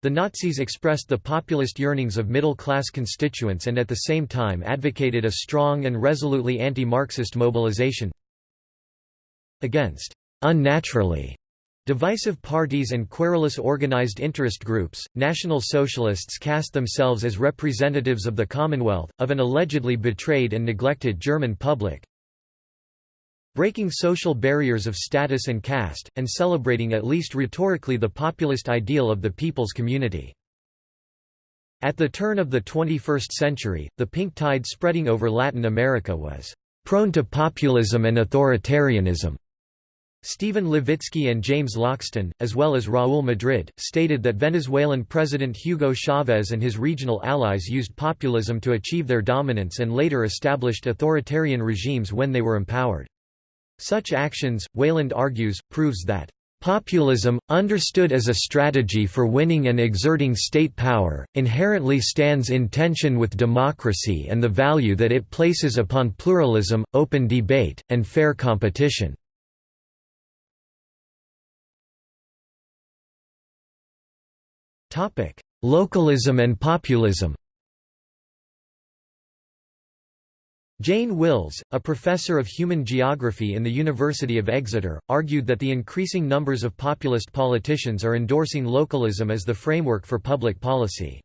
the Nazis expressed the populist yearnings of middle-class constituents and at the same time advocated a strong and resolutely anti-Marxist mobilization against unnaturally Divisive parties and querulous organized interest groups, National Socialists cast themselves as representatives of the Commonwealth, of an allegedly betrayed and neglected German public, breaking social barriers of status and caste, and celebrating at least rhetorically the populist ideal of the people's community. At the turn of the 21st century, the pink tide spreading over Latin America was prone to populism and authoritarianism. Stephen Levitsky and James Loxton, as well as Raúl Madrid, stated that Venezuelan President Hugo Chávez and his regional allies used populism to achieve their dominance and later established authoritarian regimes when they were empowered. Such actions, Weyland argues, proves that Populism, understood as a strategy for winning and exerting state power, inherently stands in tension with democracy and the value that it places upon pluralism, open debate, and fair competition. Topic: Localism and populism. Jane Wills, a professor of human geography in the University of Exeter, argued that the increasing numbers of populist politicians are endorsing localism as the framework for public policy.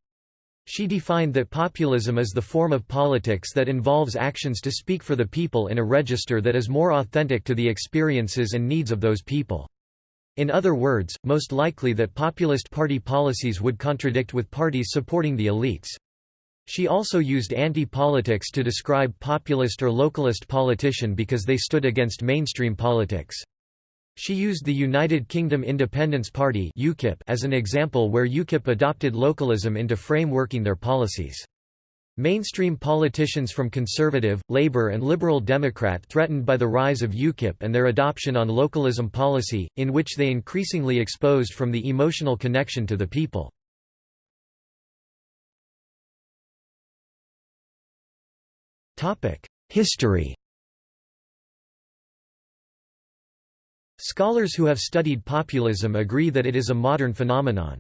She defined that populism is the form of politics that involves actions to speak for the people in a register that is more authentic to the experiences and needs of those people. In other words, most likely that populist party policies would contradict with parties supporting the elites. She also used anti-politics to describe populist or localist politician because they stood against mainstream politics. She used the United Kingdom Independence Party UKIP as an example where UKIP adopted localism into frameworking their policies. Mainstream politicians from Conservative, Labour and Liberal Democrat threatened by the rise of UKIP and their adoption on localism policy, in which they increasingly exposed from the emotional connection to the people. History Scholars who have studied populism agree that it is a modern phenomenon.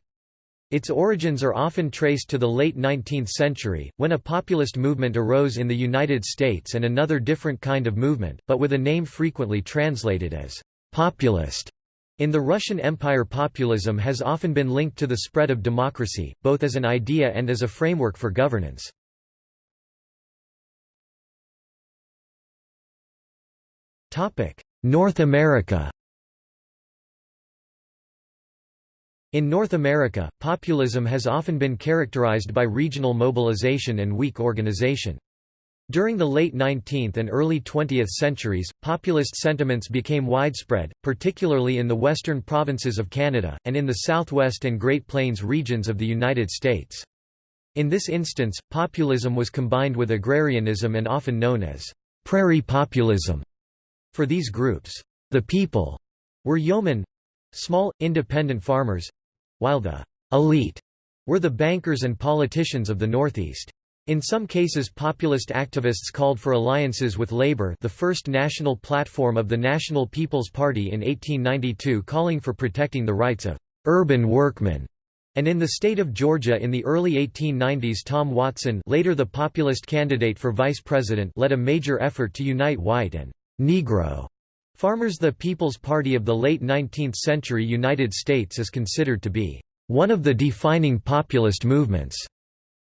Its origins are often traced to the late 19th century, when a populist movement arose in the United States and another different kind of movement, but with a name frequently translated as populist, In the Russian Empire populism has often been linked to the spread of democracy, both as an idea and as a framework for governance. North America In North America, populism has often been characterized by regional mobilization and weak organization. During the late 19th and early 20th centuries, populist sentiments became widespread, particularly in the western provinces of Canada, and in the southwest and Great Plains regions of the United States. In this instance, populism was combined with agrarianism and often known as prairie populism. For these groups, the people were yeomen—small, independent farmers, while the elite were the bankers and politicians of the Northeast. In some cases populist activists called for alliances with Labour the first national platform of the National People's Party in 1892 calling for protecting the rights of «urban workmen», and in the state of Georgia in the early 1890s Tom Watson later the populist candidate for vice president led a major effort to unite white and «Negro» Farmers The People's Party of the late 19th century United States is considered to be one of the defining populist movements.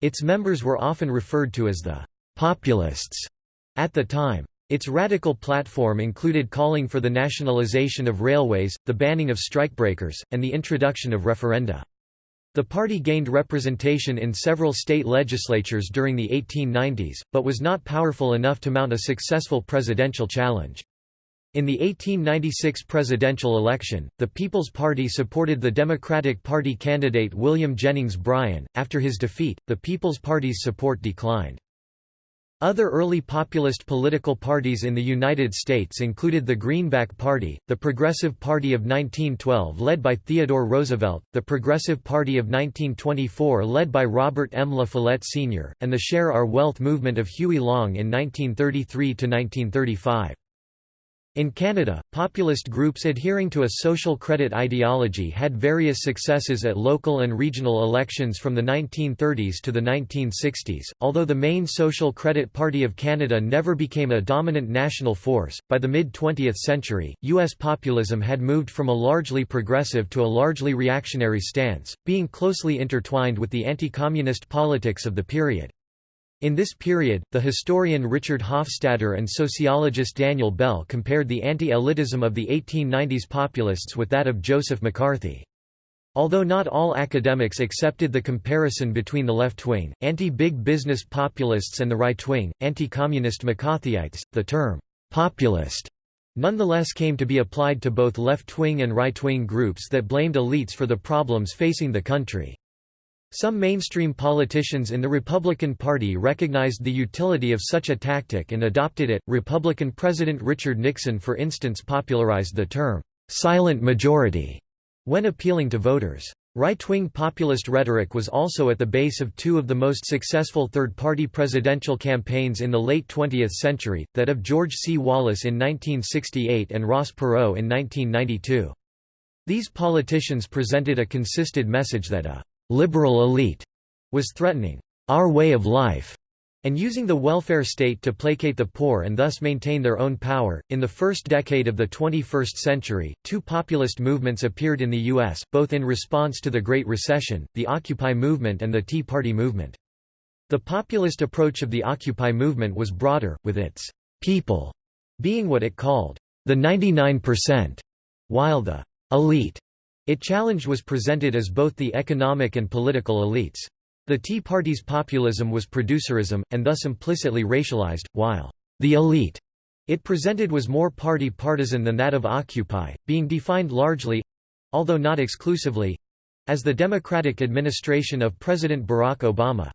Its members were often referred to as the «populists» at the time. Its radical platform included calling for the nationalization of railways, the banning of strikebreakers, and the introduction of referenda. The party gained representation in several state legislatures during the 1890s, but was not powerful enough to mount a successful presidential challenge. In the 1896 presidential election, the People's Party supported the Democratic Party candidate William Jennings Bryan. After his defeat, the People's Party's support declined. Other early populist political parties in the United States included the Greenback Party, the Progressive Party of 1912 led by Theodore Roosevelt, the Progressive Party of 1924 led by Robert M. La Follette Sr., and the Share Our Wealth movement of Huey Long in 1933–1935. In Canada, populist groups adhering to a social credit ideology had various successes at local and regional elections from the 1930s to the 1960s. Although the main Social Credit Party of Canada never became a dominant national force, by the mid 20th century, U.S. populism had moved from a largely progressive to a largely reactionary stance, being closely intertwined with the anti communist politics of the period. In this period, the historian Richard Hofstadter and sociologist Daniel Bell compared the anti-elitism of the 1890s populists with that of Joseph McCarthy. Although not all academics accepted the comparison between the left-wing, anti-big business populists and the right-wing, anti-communist McCarthyites, the term «populist» nonetheless came to be applied to both left-wing and right-wing groups that blamed elites for the problems facing the country. Some mainstream politicians in the Republican Party recognized the utility of such a tactic and adopted it. Republican President Richard Nixon, for instance, popularized the term silent majority when appealing to voters. Right-wing populist rhetoric was also at the base of two of the most successful third-party presidential campaigns in the late 20th century, that of George C. Wallace in 1968 and Ross Perot in 1992. These politicians presented a consistent message that a liberal elite was threatening our way of life and using the welfare state to placate the poor and thus maintain their own power. In the first decade of the 21st century, two populist movements appeared in the U.S., both in response to the Great Recession, the Occupy movement and the Tea Party movement. The populist approach of the Occupy movement was broader, with its people being what it called the 99%, while the elite it challenged was presented as both the economic and political elites. The Tea Party's populism was producerism, and thus implicitly racialized, while the elite it presented was more party partisan than that of Occupy, being defined largely—although not exclusively—as the Democratic administration of President Barack Obama.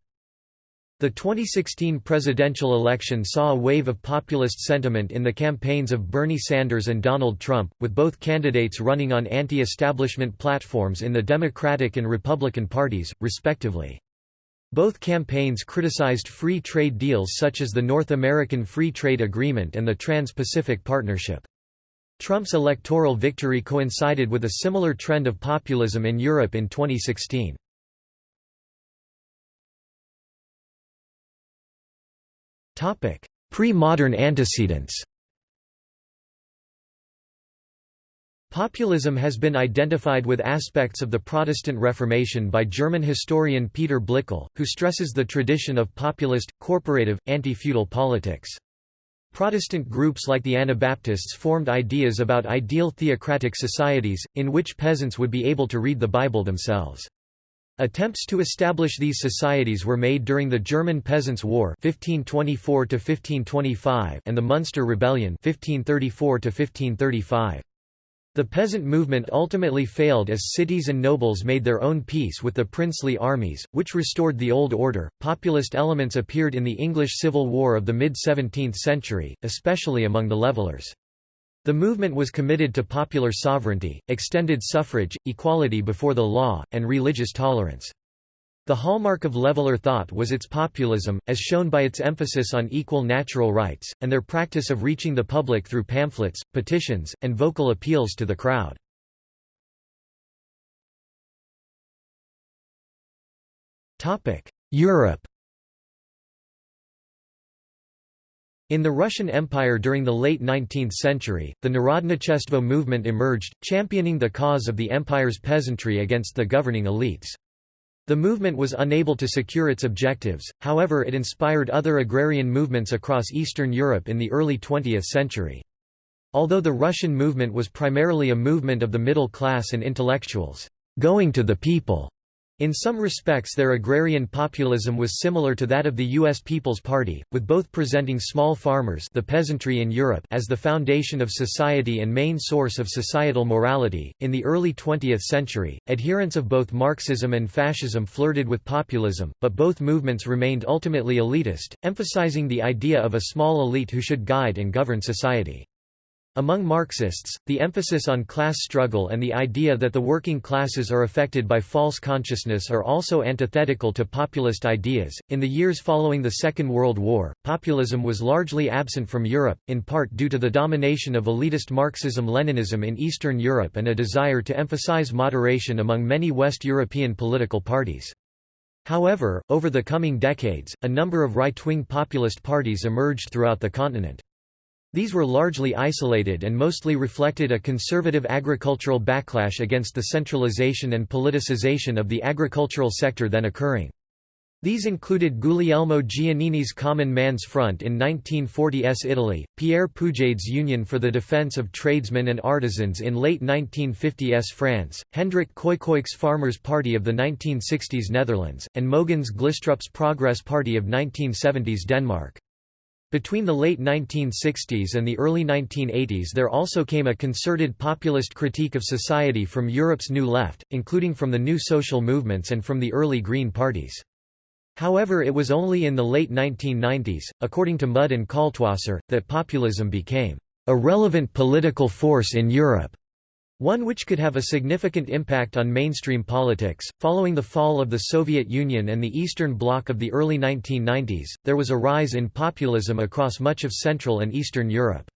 The 2016 presidential election saw a wave of populist sentiment in the campaigns of Bernie Sanders and Donald Trump, with both candidates running on anti-establishment platforms in the Democratic and Republican parties, respectively. Both campaigns criticized free trade deals such as the North American Free Trade Agreement and the Trans-Pacific Partnership. Trump's electoral victory coincided with a similar trend of populism in Europe in 2016. Pre-modern antecedents Populism has been identified with aspects of the Protestant Reformation by German historian Peter Blickle, who stresses the tradition of populist, corporative, anti-feudal politics. Protestant groups like the Anabaptists formed ideas about ideal theocratic societies, in which peasants would be able to read the Bible themselves. Attempts to establish these societies were made during the German Peasants' War 1524 and the Munster Rebellion 1534 -1535. The peasant movement ultimately failed as cities and nobles made their own peace with the princely armies, which restored the old order. Populist elements appeared in the English Civil War of the mid 17th century, especially among the Levellers. The movement was committed to popular sovereignty, extended suffrage, equality before the law, and religious tolerance. The hallmark of Leveller thought was its populism, as shown by its emphasis on equal natural rights, and their practice of reaching the public through pamphlets, petitions, and vocal appeals to the crowd. Europe In the Russian Empire during the late 19th century, the Narodnichestvo movement emerged, championing the cause of the empire's peasantry against the governing elites. The movement was unable to secure its objectives, however it inspired other agrarian movements across Eastern Europe in the early 20th century. Although the Russian movement was primarily a movement of the middle class and intellectuals, going to the people, in some respects their agrarian populism was similar to that of the U.S. People's Party, with both presenting small farmers the peasantry in Europe as the foundation of society and main source of societal morality. In the early 20th century, adherents of both Marxism and fascism flirted with populism, but both movements remained ultimately elitist, emphasizing the idea of a small elite who should guide and govern society. Among Marxists, the emphasis on class struggle and the idea that the working classes are affected by false consciousness are also antithetical to populist ideas. In the years following the Second World War, populism was largely absent from Europe, in part due to the domination of elitist Marxism Leninism in Eastern Europe and a desire to emphasize moderation among many West European political parties. However, over the coming decades, a number of right-wing populist parties emerged throughout the continent. These were largely isolated and mostly reflected a conservative agricultural backlash against the centralization and politicization of the agricultural sector then occurring. These included Guglielmo Giannini's Common Man's Front in 1940s Italy, Pierre Poujade's Union for the Defense of Tradesmen and Artisans in late 1950s France, Hendrik Koekoek's Farmers' Party of the 1960s Netherlands, and Mogens Glistrup's Progress Party of 1970s Denmark. Between the late 1960s and the early 1980s there also came a concerted populist critique of society from Europe's New Left, including from the new social movements and from the early Green parties. However it was only in the late 1990s, according to Mudde and Kaltwasser, that populism became a relevant political force in Europe. One which could have a significant impact on mainstream politics. Following the fall of the Soviet Union and the Eastern Bloc of the early 1990s, there was a rise in populism across much of Central and Eastern Europe.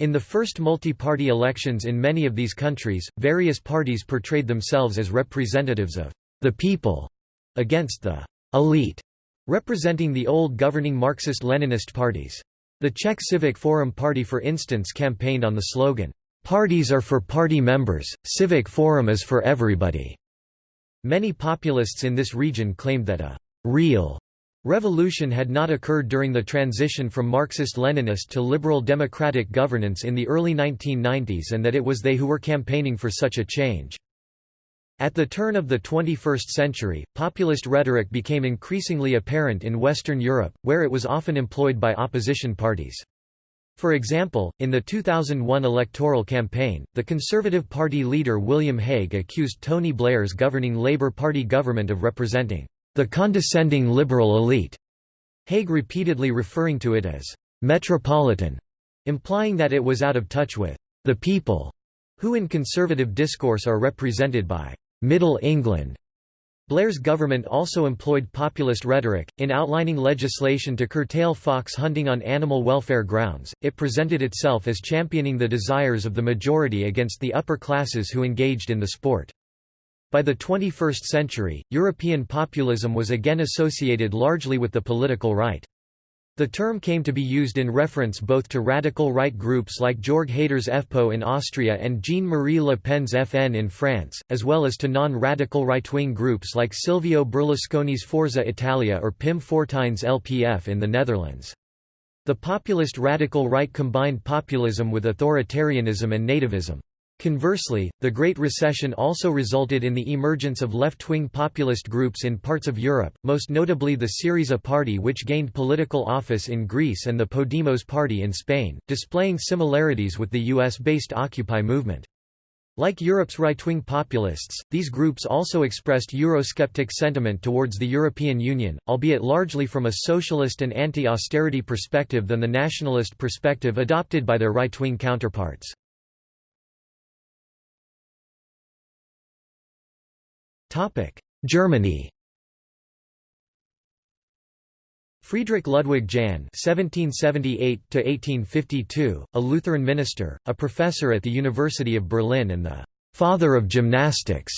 In the first multi-party elections in many of these countries, various parties portrayed themselves as representatives of the people against the elite, representing the old governing Marxist-Leninist parties. The Czech Civic Forum Party for instance campaigned on the slogan, Parties are for party members, civic forum is for everybody. Many populists in this region claimed that a real revolution had not occurred during the transition from Marxist-Leninist to liberal democratic governance in the early 1990s and that it was they who were campaigning for such a change. At the turn of the 21st century, populist rhetoric became increasingly apparent in Western Europe, where it was often employed by opposition parties. For example, in the 2001 electoral campaign, the Conservative Party leader William Hague accused Tony Blair's governing Labour Party government of representing the condescending liberal elite, Hague repeatedly referring to it as metropolitan, implying that it was out of touch with the people, who in conservative discourse are represented by Middle England Blair's government also employed populist rhetoric. In outlining legislation to curtail fox hunting on animal welfare grounds, it presented itself as championing the desires of the majority against the upper classes who engaged in the sport. By the 21st century, European populism was again associated largely with the political right. The term came to be used in reference both to radical right groups like Jörg Haider's FPÖ in Austria and Jean-Marie Le Pen's FN in France, as well as to non-radical right-wing groups like Silvio Berlusconi's Forza Italia or Pim Fortuyn's LPF in the Netherlands. The populist radical right combined populism with authoritarianism and nativism. Conversely, the Great Recession also resulted in the emergence of left-wing populist groups in parts of Europe, most notably the Syriza party which gained political office in Greece and the Podemos party in Spain, displaying similarities with the US-based Occupy movement. Like Europe's right-wing populists, these groups also expressed Eurosceptic sentiment towards the European Union, albeit largely from a socialist and anti-austerity perspective than the nationalist perspective adopted by their right-wing counterparts. Germany Friedrich Ludwig Jahn (1778–1852), a Lutheran minister, a professor at the University of Berlin and the «father of gymnastics»,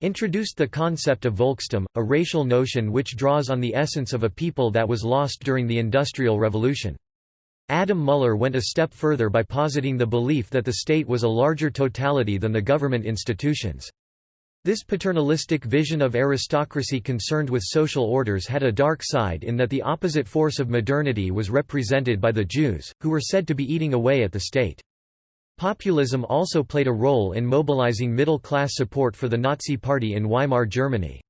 introduced the concept of Volkstum, a racial notion which draws on the essence of a people that was lost during the Industrial Revolution. Adam Müller went a step further by positing the belief that the state was a larger totality than the government institutions. This paternalistic vision of aristocracy concerned with social orders had a dark side in that the opposite force of modernity was represented by the Jews, who were said to be eating away at the state. Populism also played a role in mobilizing middle-class support for the Nazi Party in Weimar Germany.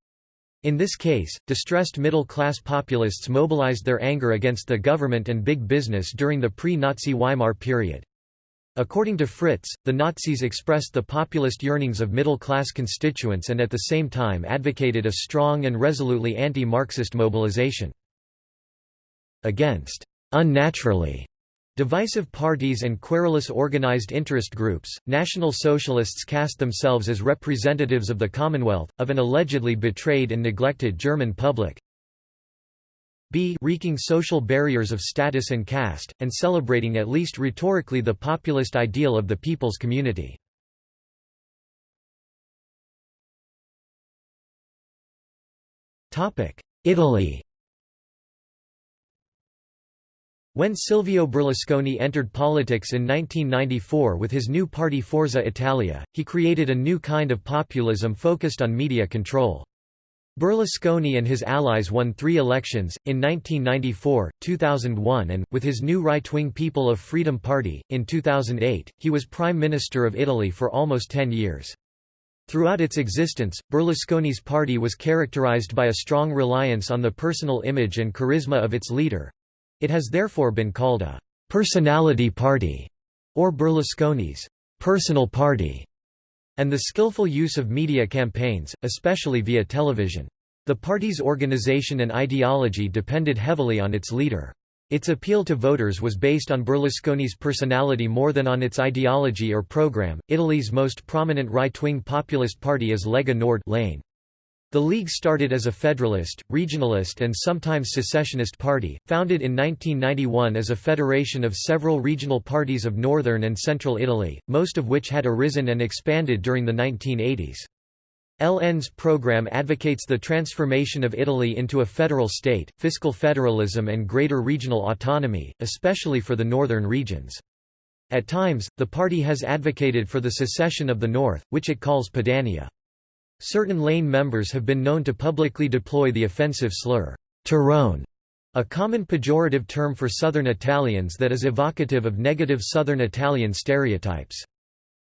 In this case, distressed middle-class populists mobilized their anger against the government and big business during the pre-Nazi Weimar period. According to Fritzsche, the Nazis expressed the populist yearnings of middle-class constituents and at the same time advocated a strong and resolutely anti-Marxist mobilization. Against unnaturally divisive parties and querulous organized interest groups, National Socialists cast themselves as representatives of the Commonwealth, of an allegedly betrayed and neglected German public, b wreaking social barriers of status and caste, and celebrating at least rhetorically the populist ideal of the people's community. Italy When Silvio Berlusconi entered politics in 1994 with his new party Forza Italia, he created a new kind of populism focused on media control. Berlusconi and his allies won three elections, in 1994, 2001 and, with his new right-wing People of Freedom Party, in 2008, he was Prime Minister of Italy for almost ten years. Throughout its existence, Berlusconi's party was characterized by a strong reliance on the personal image and charisma of its leader. It has therefore been called a «personality party» or Berlusconi's «personal party» and the skillful use of media campaigns, especially via television. The party's organization and ideology depended heavily on its leader. Its appeal to voters was based on Berlusconi's personality more than on its ideology or program. Italy's most prominent right-wing populist party is Lega Nord LN. The League started as a federalist, regionalist and sometimes secessionist party, founded in 1991 as a federation of several regional parties of northern and central Italy, most of which had arisen and expanded during the 1980s. LN's program advocates the transformation of Italy into a federal state, fiscal federalism and greater regional autonomy, especially for the northern regions. At times, the party has advocated for the secession of the north, which it calls Padania. Certain LN members have been known to publicly deploy the offensive slur, Terrone, a common pejorative term for Southern Italians that is evocative of negative Southern Italian stereotypes.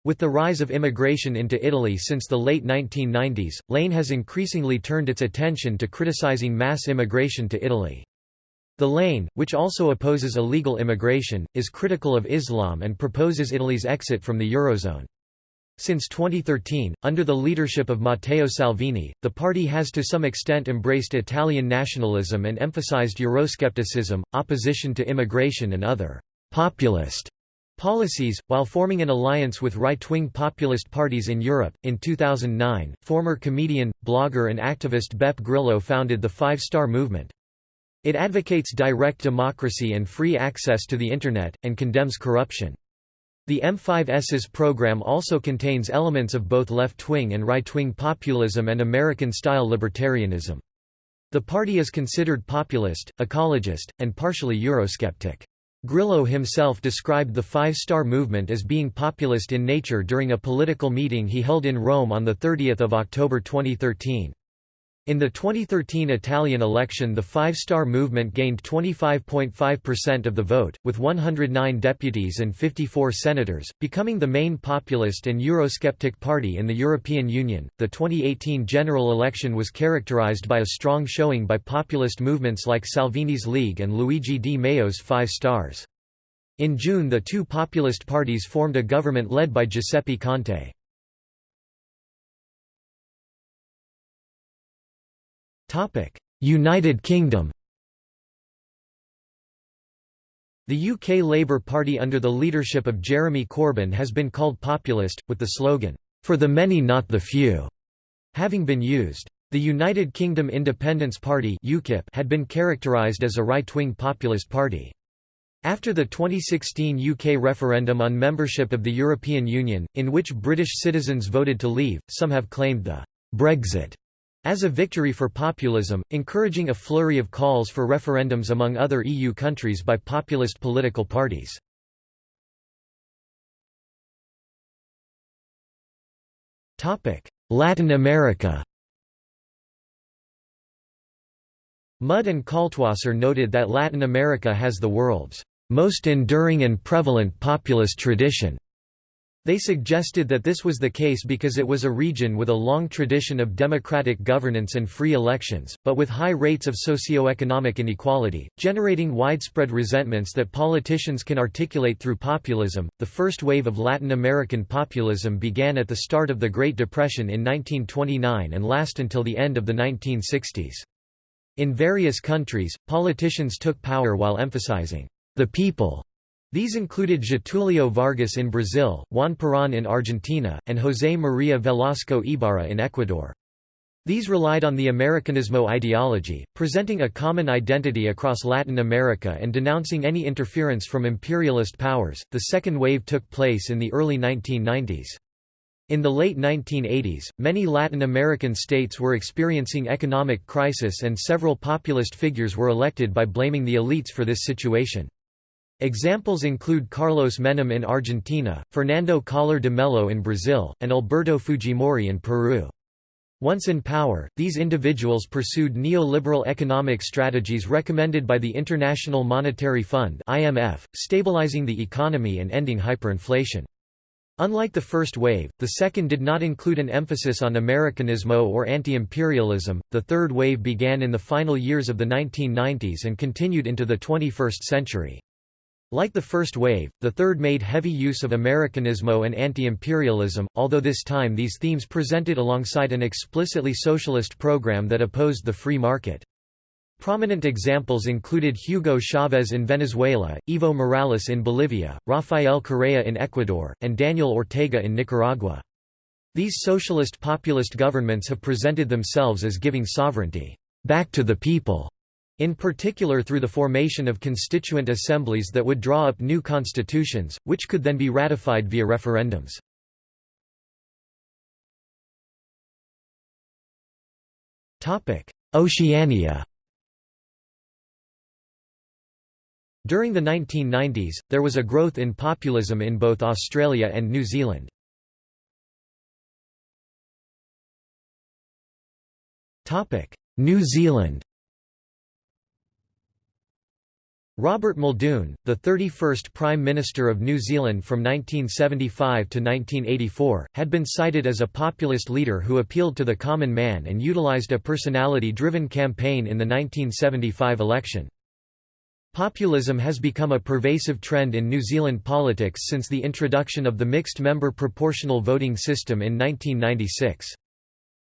With the rise of immigration into Italy since the late 1990s, LN has increasingly turned its attention to criticizing mass immigration to Italy. The LN, which also opposes illegal immigration, is critical of Islam and proposes Italy's exit from the Eurozone. Since 2013, under the leadership of Matteo Salvini, the party has to some extent embraced Italian nationalism and emphasized Euroscepticism, opposition to immigration and other «populist» policies, while forming an alliance with right-wing populist parties in Europe. In 2009, former comedian, blogger and activist Beppe Grillo founded the Five Star Movement. It advocates direct democracy and free access to the Internet, and condemns corruption. The M5S's program also contains elements of both left-wing and right-wing populism and American-style libertarianism. The party is considered populist, ecologist, and partially Eurosceptic. Grillo himself described the Five Star Movement as being populist in nature during a political meeting he held in Rome on 30 October 2013. In the 2013 Italian election the Five Star Movement gained 25.5% of the vote, with 109 deputies and 54 senators, becoming the main populist and Eurosceptic party in the European Union. The 2018 general election was characterized by a strong showing by populist movements like Salvini's League and Luigi Di Maio's Five Stars. In June the two populist parties formed a government led by Giuseppe Conte. United Kingdom The UK Labour Party under the leadership of Jeremy Corbyn has been called populist, with the slogan, "'For the many not the few' having been used. The United Kingdom Independence Party UKIP had been characterised as a right-wing populist party. After the 2016 UK referendum on membership of the European Union, in which British citizens voted to leave, some have claimed the «Brexit» as a victory for populism, encouraging a flurry of calls for referendums among other EU countries by populist political parties. Latin America Mudde and Kaltwasser noted that Latin America has the world's most enduring and prevalent populist tradition, they suggested that this was the case because it was a region with a long tradition of democratic governance and free elections, but with high rates of socio-economic inequality, generating widespread resentments that politicians can articulate through populism. The first wave of Latin American populism began at the start of the Great Depression in 1929 and last until the end of the 1960s. In various countries, politicians took power while emphasizing the people these included Getulio Vargas in Brazil, Juan Perón in Argentina, and José María Velasco Ibarra in Ecuador. These relied on the Americanismo ideology, presenting a common identity across Latin America and denouncing any interference from imperialist powers. The second wave took place in the early 1990s. In the late 1980s, many Latin American states were experiencing economic crisis and several populist figures were elected by blaming the elites for this situation. Examples include Carlos Menem in Argentina, Fernando Collor de Mello in Brazil, and Alberto Fujimori in Peru. Once in power, these individuals pursued neoliberal economic strategies recommended by the International Monetary Fund (IMF), stabilizing the economy and ending hyperinflation. Unlike the first wave, the second did not include an emphasis on Americanismo or anti-imperialism. The third wave began in the final years of the 1990s and continued into the 21st century. Like the first wave, the third made heavy use of Americanismo and anti-imperialism, although this time these themes presented alongside an explicitly socialist program that opposed the free market. Prominent examples included Hugo Chavez in Venezuela, Evo Morales in Bolivia, Rafael Correa in Ecuador, and Daniel Ortega in Nicaragua. These socialist populist governments have presented themselves as giving sovereignty back to the people in particular through the formation of constituent assemblies that would draw up new constitutions, which could then be ratified via referendums. Oceania During the 1990s, there was a growth in populism in both Australia and New Zealand. New Zealand Robert Muldoon, the 31st Prime Minister of New Zealand from 1975 to 1984, had been cited as a populist leader who appealed to the common man and utilised a personality-driven campaign in the 1975 election. Populism has become a pervasive trend in New Zealand politics since the introduction of the mixed-member proportional voting system in 1996.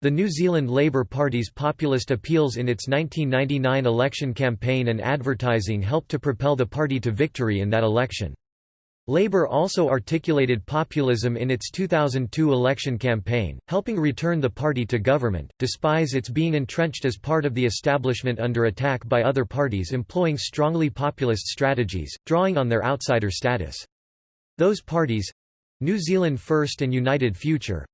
The New Zealand Labour Party's populist appeals in its 1999 election campaign and advertising helped to propel the party to victory in that election. Labour also articulated populism in its 2002 election campaign, helping return the party to government, despite its being entrenched as part of the establishment under attack by other parties employing strongly populist strategies, drawing on their outsider status. Those parties—New Zealand First and United Future,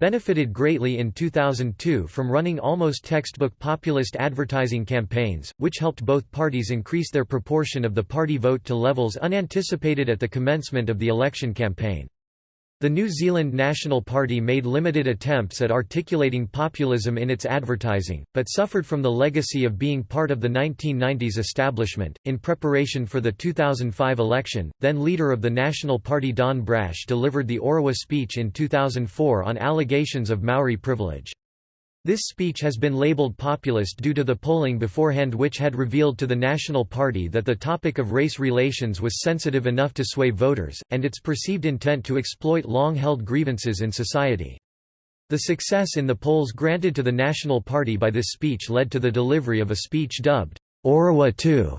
benefited greatly in 2002 from running almost textbook populist advertising campaigns, which helped both parties increase their proportion of the party vote to levels unanticipated at the commencement of the election campaign. The New Zealand National Party made limited attempts at articulating populism in its advertising, but suffered from the legacy of being part of the 1990s establishment. In preparation for the 2005 election, then leader of the National Party Don Brash delivered the Orewa speech in 2004 on allegations of Maori privilege. This speech has been labeled populist due to the polling beforehand which had revealed to the National Party that the topic of race relations was sensitive enough to sway voters, and its perceived intent to exploit long-held grievances in society. The success in the polls granted to the National Party by this speech led to the delivery of a speech dubbed, Orewa 2,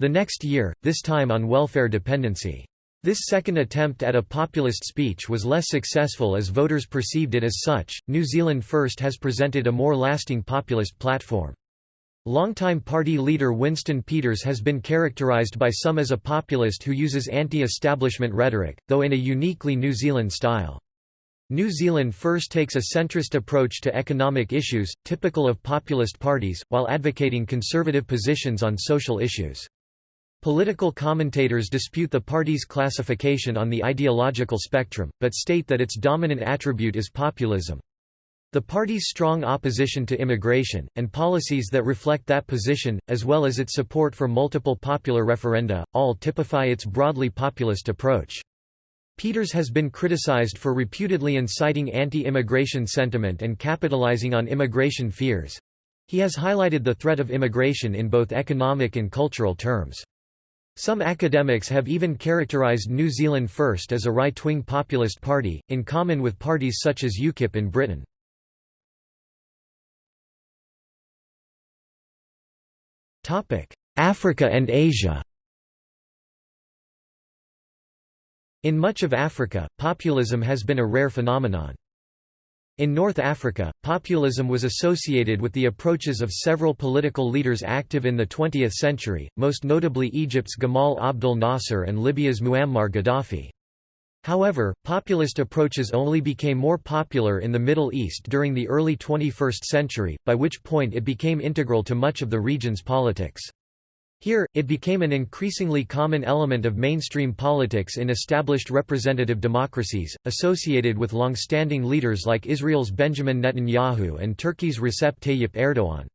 the next year, this time on welfare dependency. This second attempt at a populist speech was less successful as voters perceived it as such. New Zealand First has presented a more lasting populist platform. Longtime party leader Winston Peters has been characterised by some as a populist who uses anti-establishment rhetoric, though in a uniquely New Zealand style. New Zealand First takes a centrist approach to economic issues, typical of populist parties, while advocating conservative positions on social issues. Political commentators dispute the party's classification on the ideological spectrum, but state that its dominant attribute is populism. The party's strong opposition to immigration, and policies that reflect that position, as well as its support for multiple popular referenda, all typify its broadly populist approach. Peters has been criticized for reputedly inciting anti-immigration sentiment and capitalizing on immigration fears. He has highlighted the threat of immigration in both economic and cultural terms. Some academics have even characterised New Zealand First as a right-wing populist party, in common with parties such as UKIP in Britain. Africa and Asia In much of Africa, populism has been a rare phenomenon. In North Africa, populism was associated with the approaches of several political leaders active in the 20th century, most notably Egypt's Gamal Abdel Nasser and Libya's Muammar Gaddafi. However, populist approaches only became more popular in the Middle East during the early 21st century, by which point it became integral to much of the region's politics. Here, it became an increasingly common element of mainstream politics in established representative democracies, associated with long-standing leaders like Israel's Benjamin Netanyahu and Turkey's Recep Tayyip Erdogan.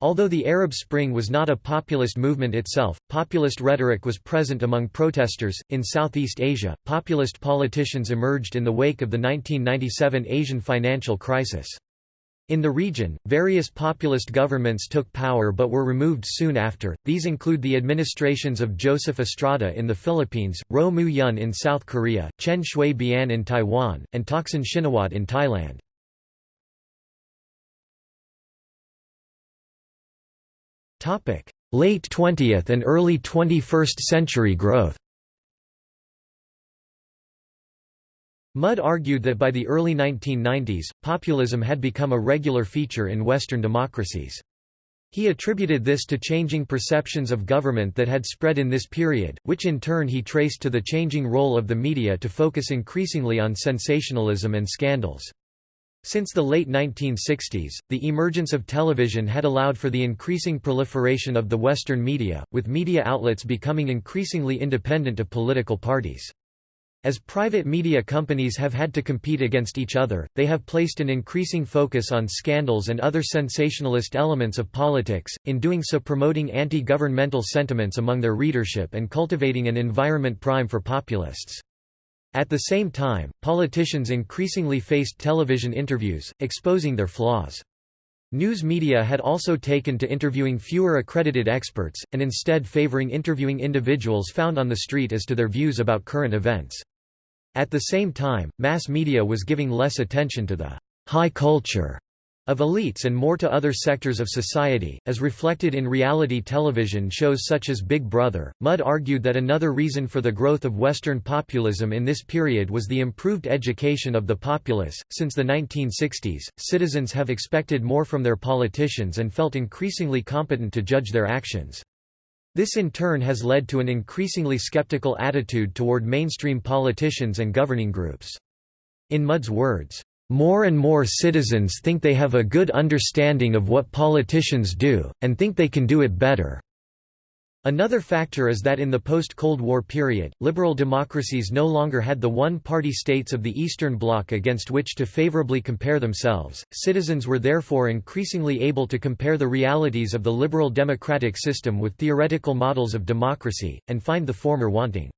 Although the Arab Spring was not a populist movement itself, populist rhetoric was present among protesters. In Southeast Asia, populist politicians emerged in the wake of the 1997 Asian financial crisis. In the region, various populist governments took power but were removed soon after, these include the administrations of Joseph Estrada in the Philippines, Roh Moo-hyun in South Korea, Chen Shui-bian in Taiwan, and Thaksin Shinawatra in Thailand. Late 20th and early 21st century growth Mudde argued that by the early 1990s, populism had become a regular feature in Western democracies. He attributed this to changing perceptions of government that had spread in this period, which in turn he traced to the changing role of the media to focus increasingly on sensationalism and scandals. Since the late 1960s, the emergence of television had allowed for the increasing proliferation of the Western media, with media outlets becoming increasingly independent of political parties. As private media companies have had to compete against each other, they have placed an increasing focus on scandals and other sensationalist elements of politics, in doing so promoting anti-governmental sentiments among their readership and cultivating an environment prime for populists. At the same time, politicians increasingly faced television interviews, exposing their flaws. News media had also taken to interviewing fewer accredited experts, and instead favoring interviewing individuals found on the street as to their views about current events. At the same time, mass media was giving less attention to the high culture of elites and more to other sectors of society, as reflected in reality television shows such as Big Brother. Mudde argued that another reason for the growth of Western populism in this period was the improved education of the populace. Since the 1960s, citizens have expected more from their politicians and felt increasingly competent to judge their actions. This in turn has led to an increasingly skeptical attitude toward mainstream politicians and governing groups. In Mudde's words, More and more citizens think they have a good understanding of what politicians do, and think they can do it better." Another factor is that in the post-Cold War period, liberal democracies no longer had the one-party states of the Eastern Bloc against which to favorably compare themselves. Citizens were therefore increasingly able to compare the realities of the liberal democratic system with theoretical models of democracy, and find the former wanting.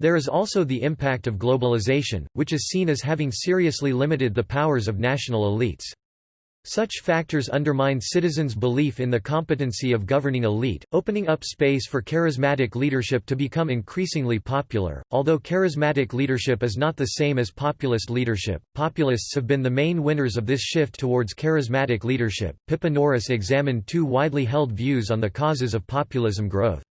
There is also the impact of globalization, which is seen as having seriously limited the powers of national elites. Such factors undermine citizens' belief in the competency of governing elite, opening up space for charismatic leadership to become increasingly popular. Although charismatic leadership is not the same as populist leadership, populists have been the main winners of this shift towards charismatic leadership. Pippa Norris examined two widely held views on the causes of populism growth.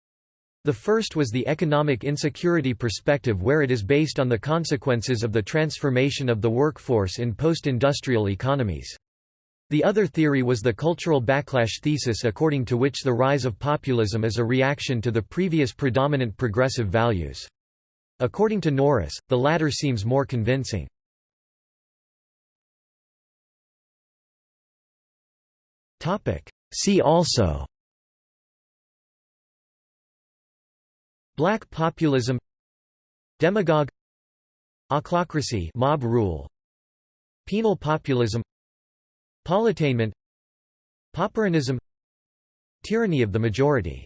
The first was the economic insecurity perspective where it is based on the consequences of the transformation of the workforce in post-industrial economies. The other theory was the cultural backlash thesis according to which the rise of populism is a reaction to the previous predominant progressive values. According to Norris, the latter seems more convincing. See also Black populism Demagogue Ochlocracy mob rule Penal populism Politainment Pauperism Tyranny of the majority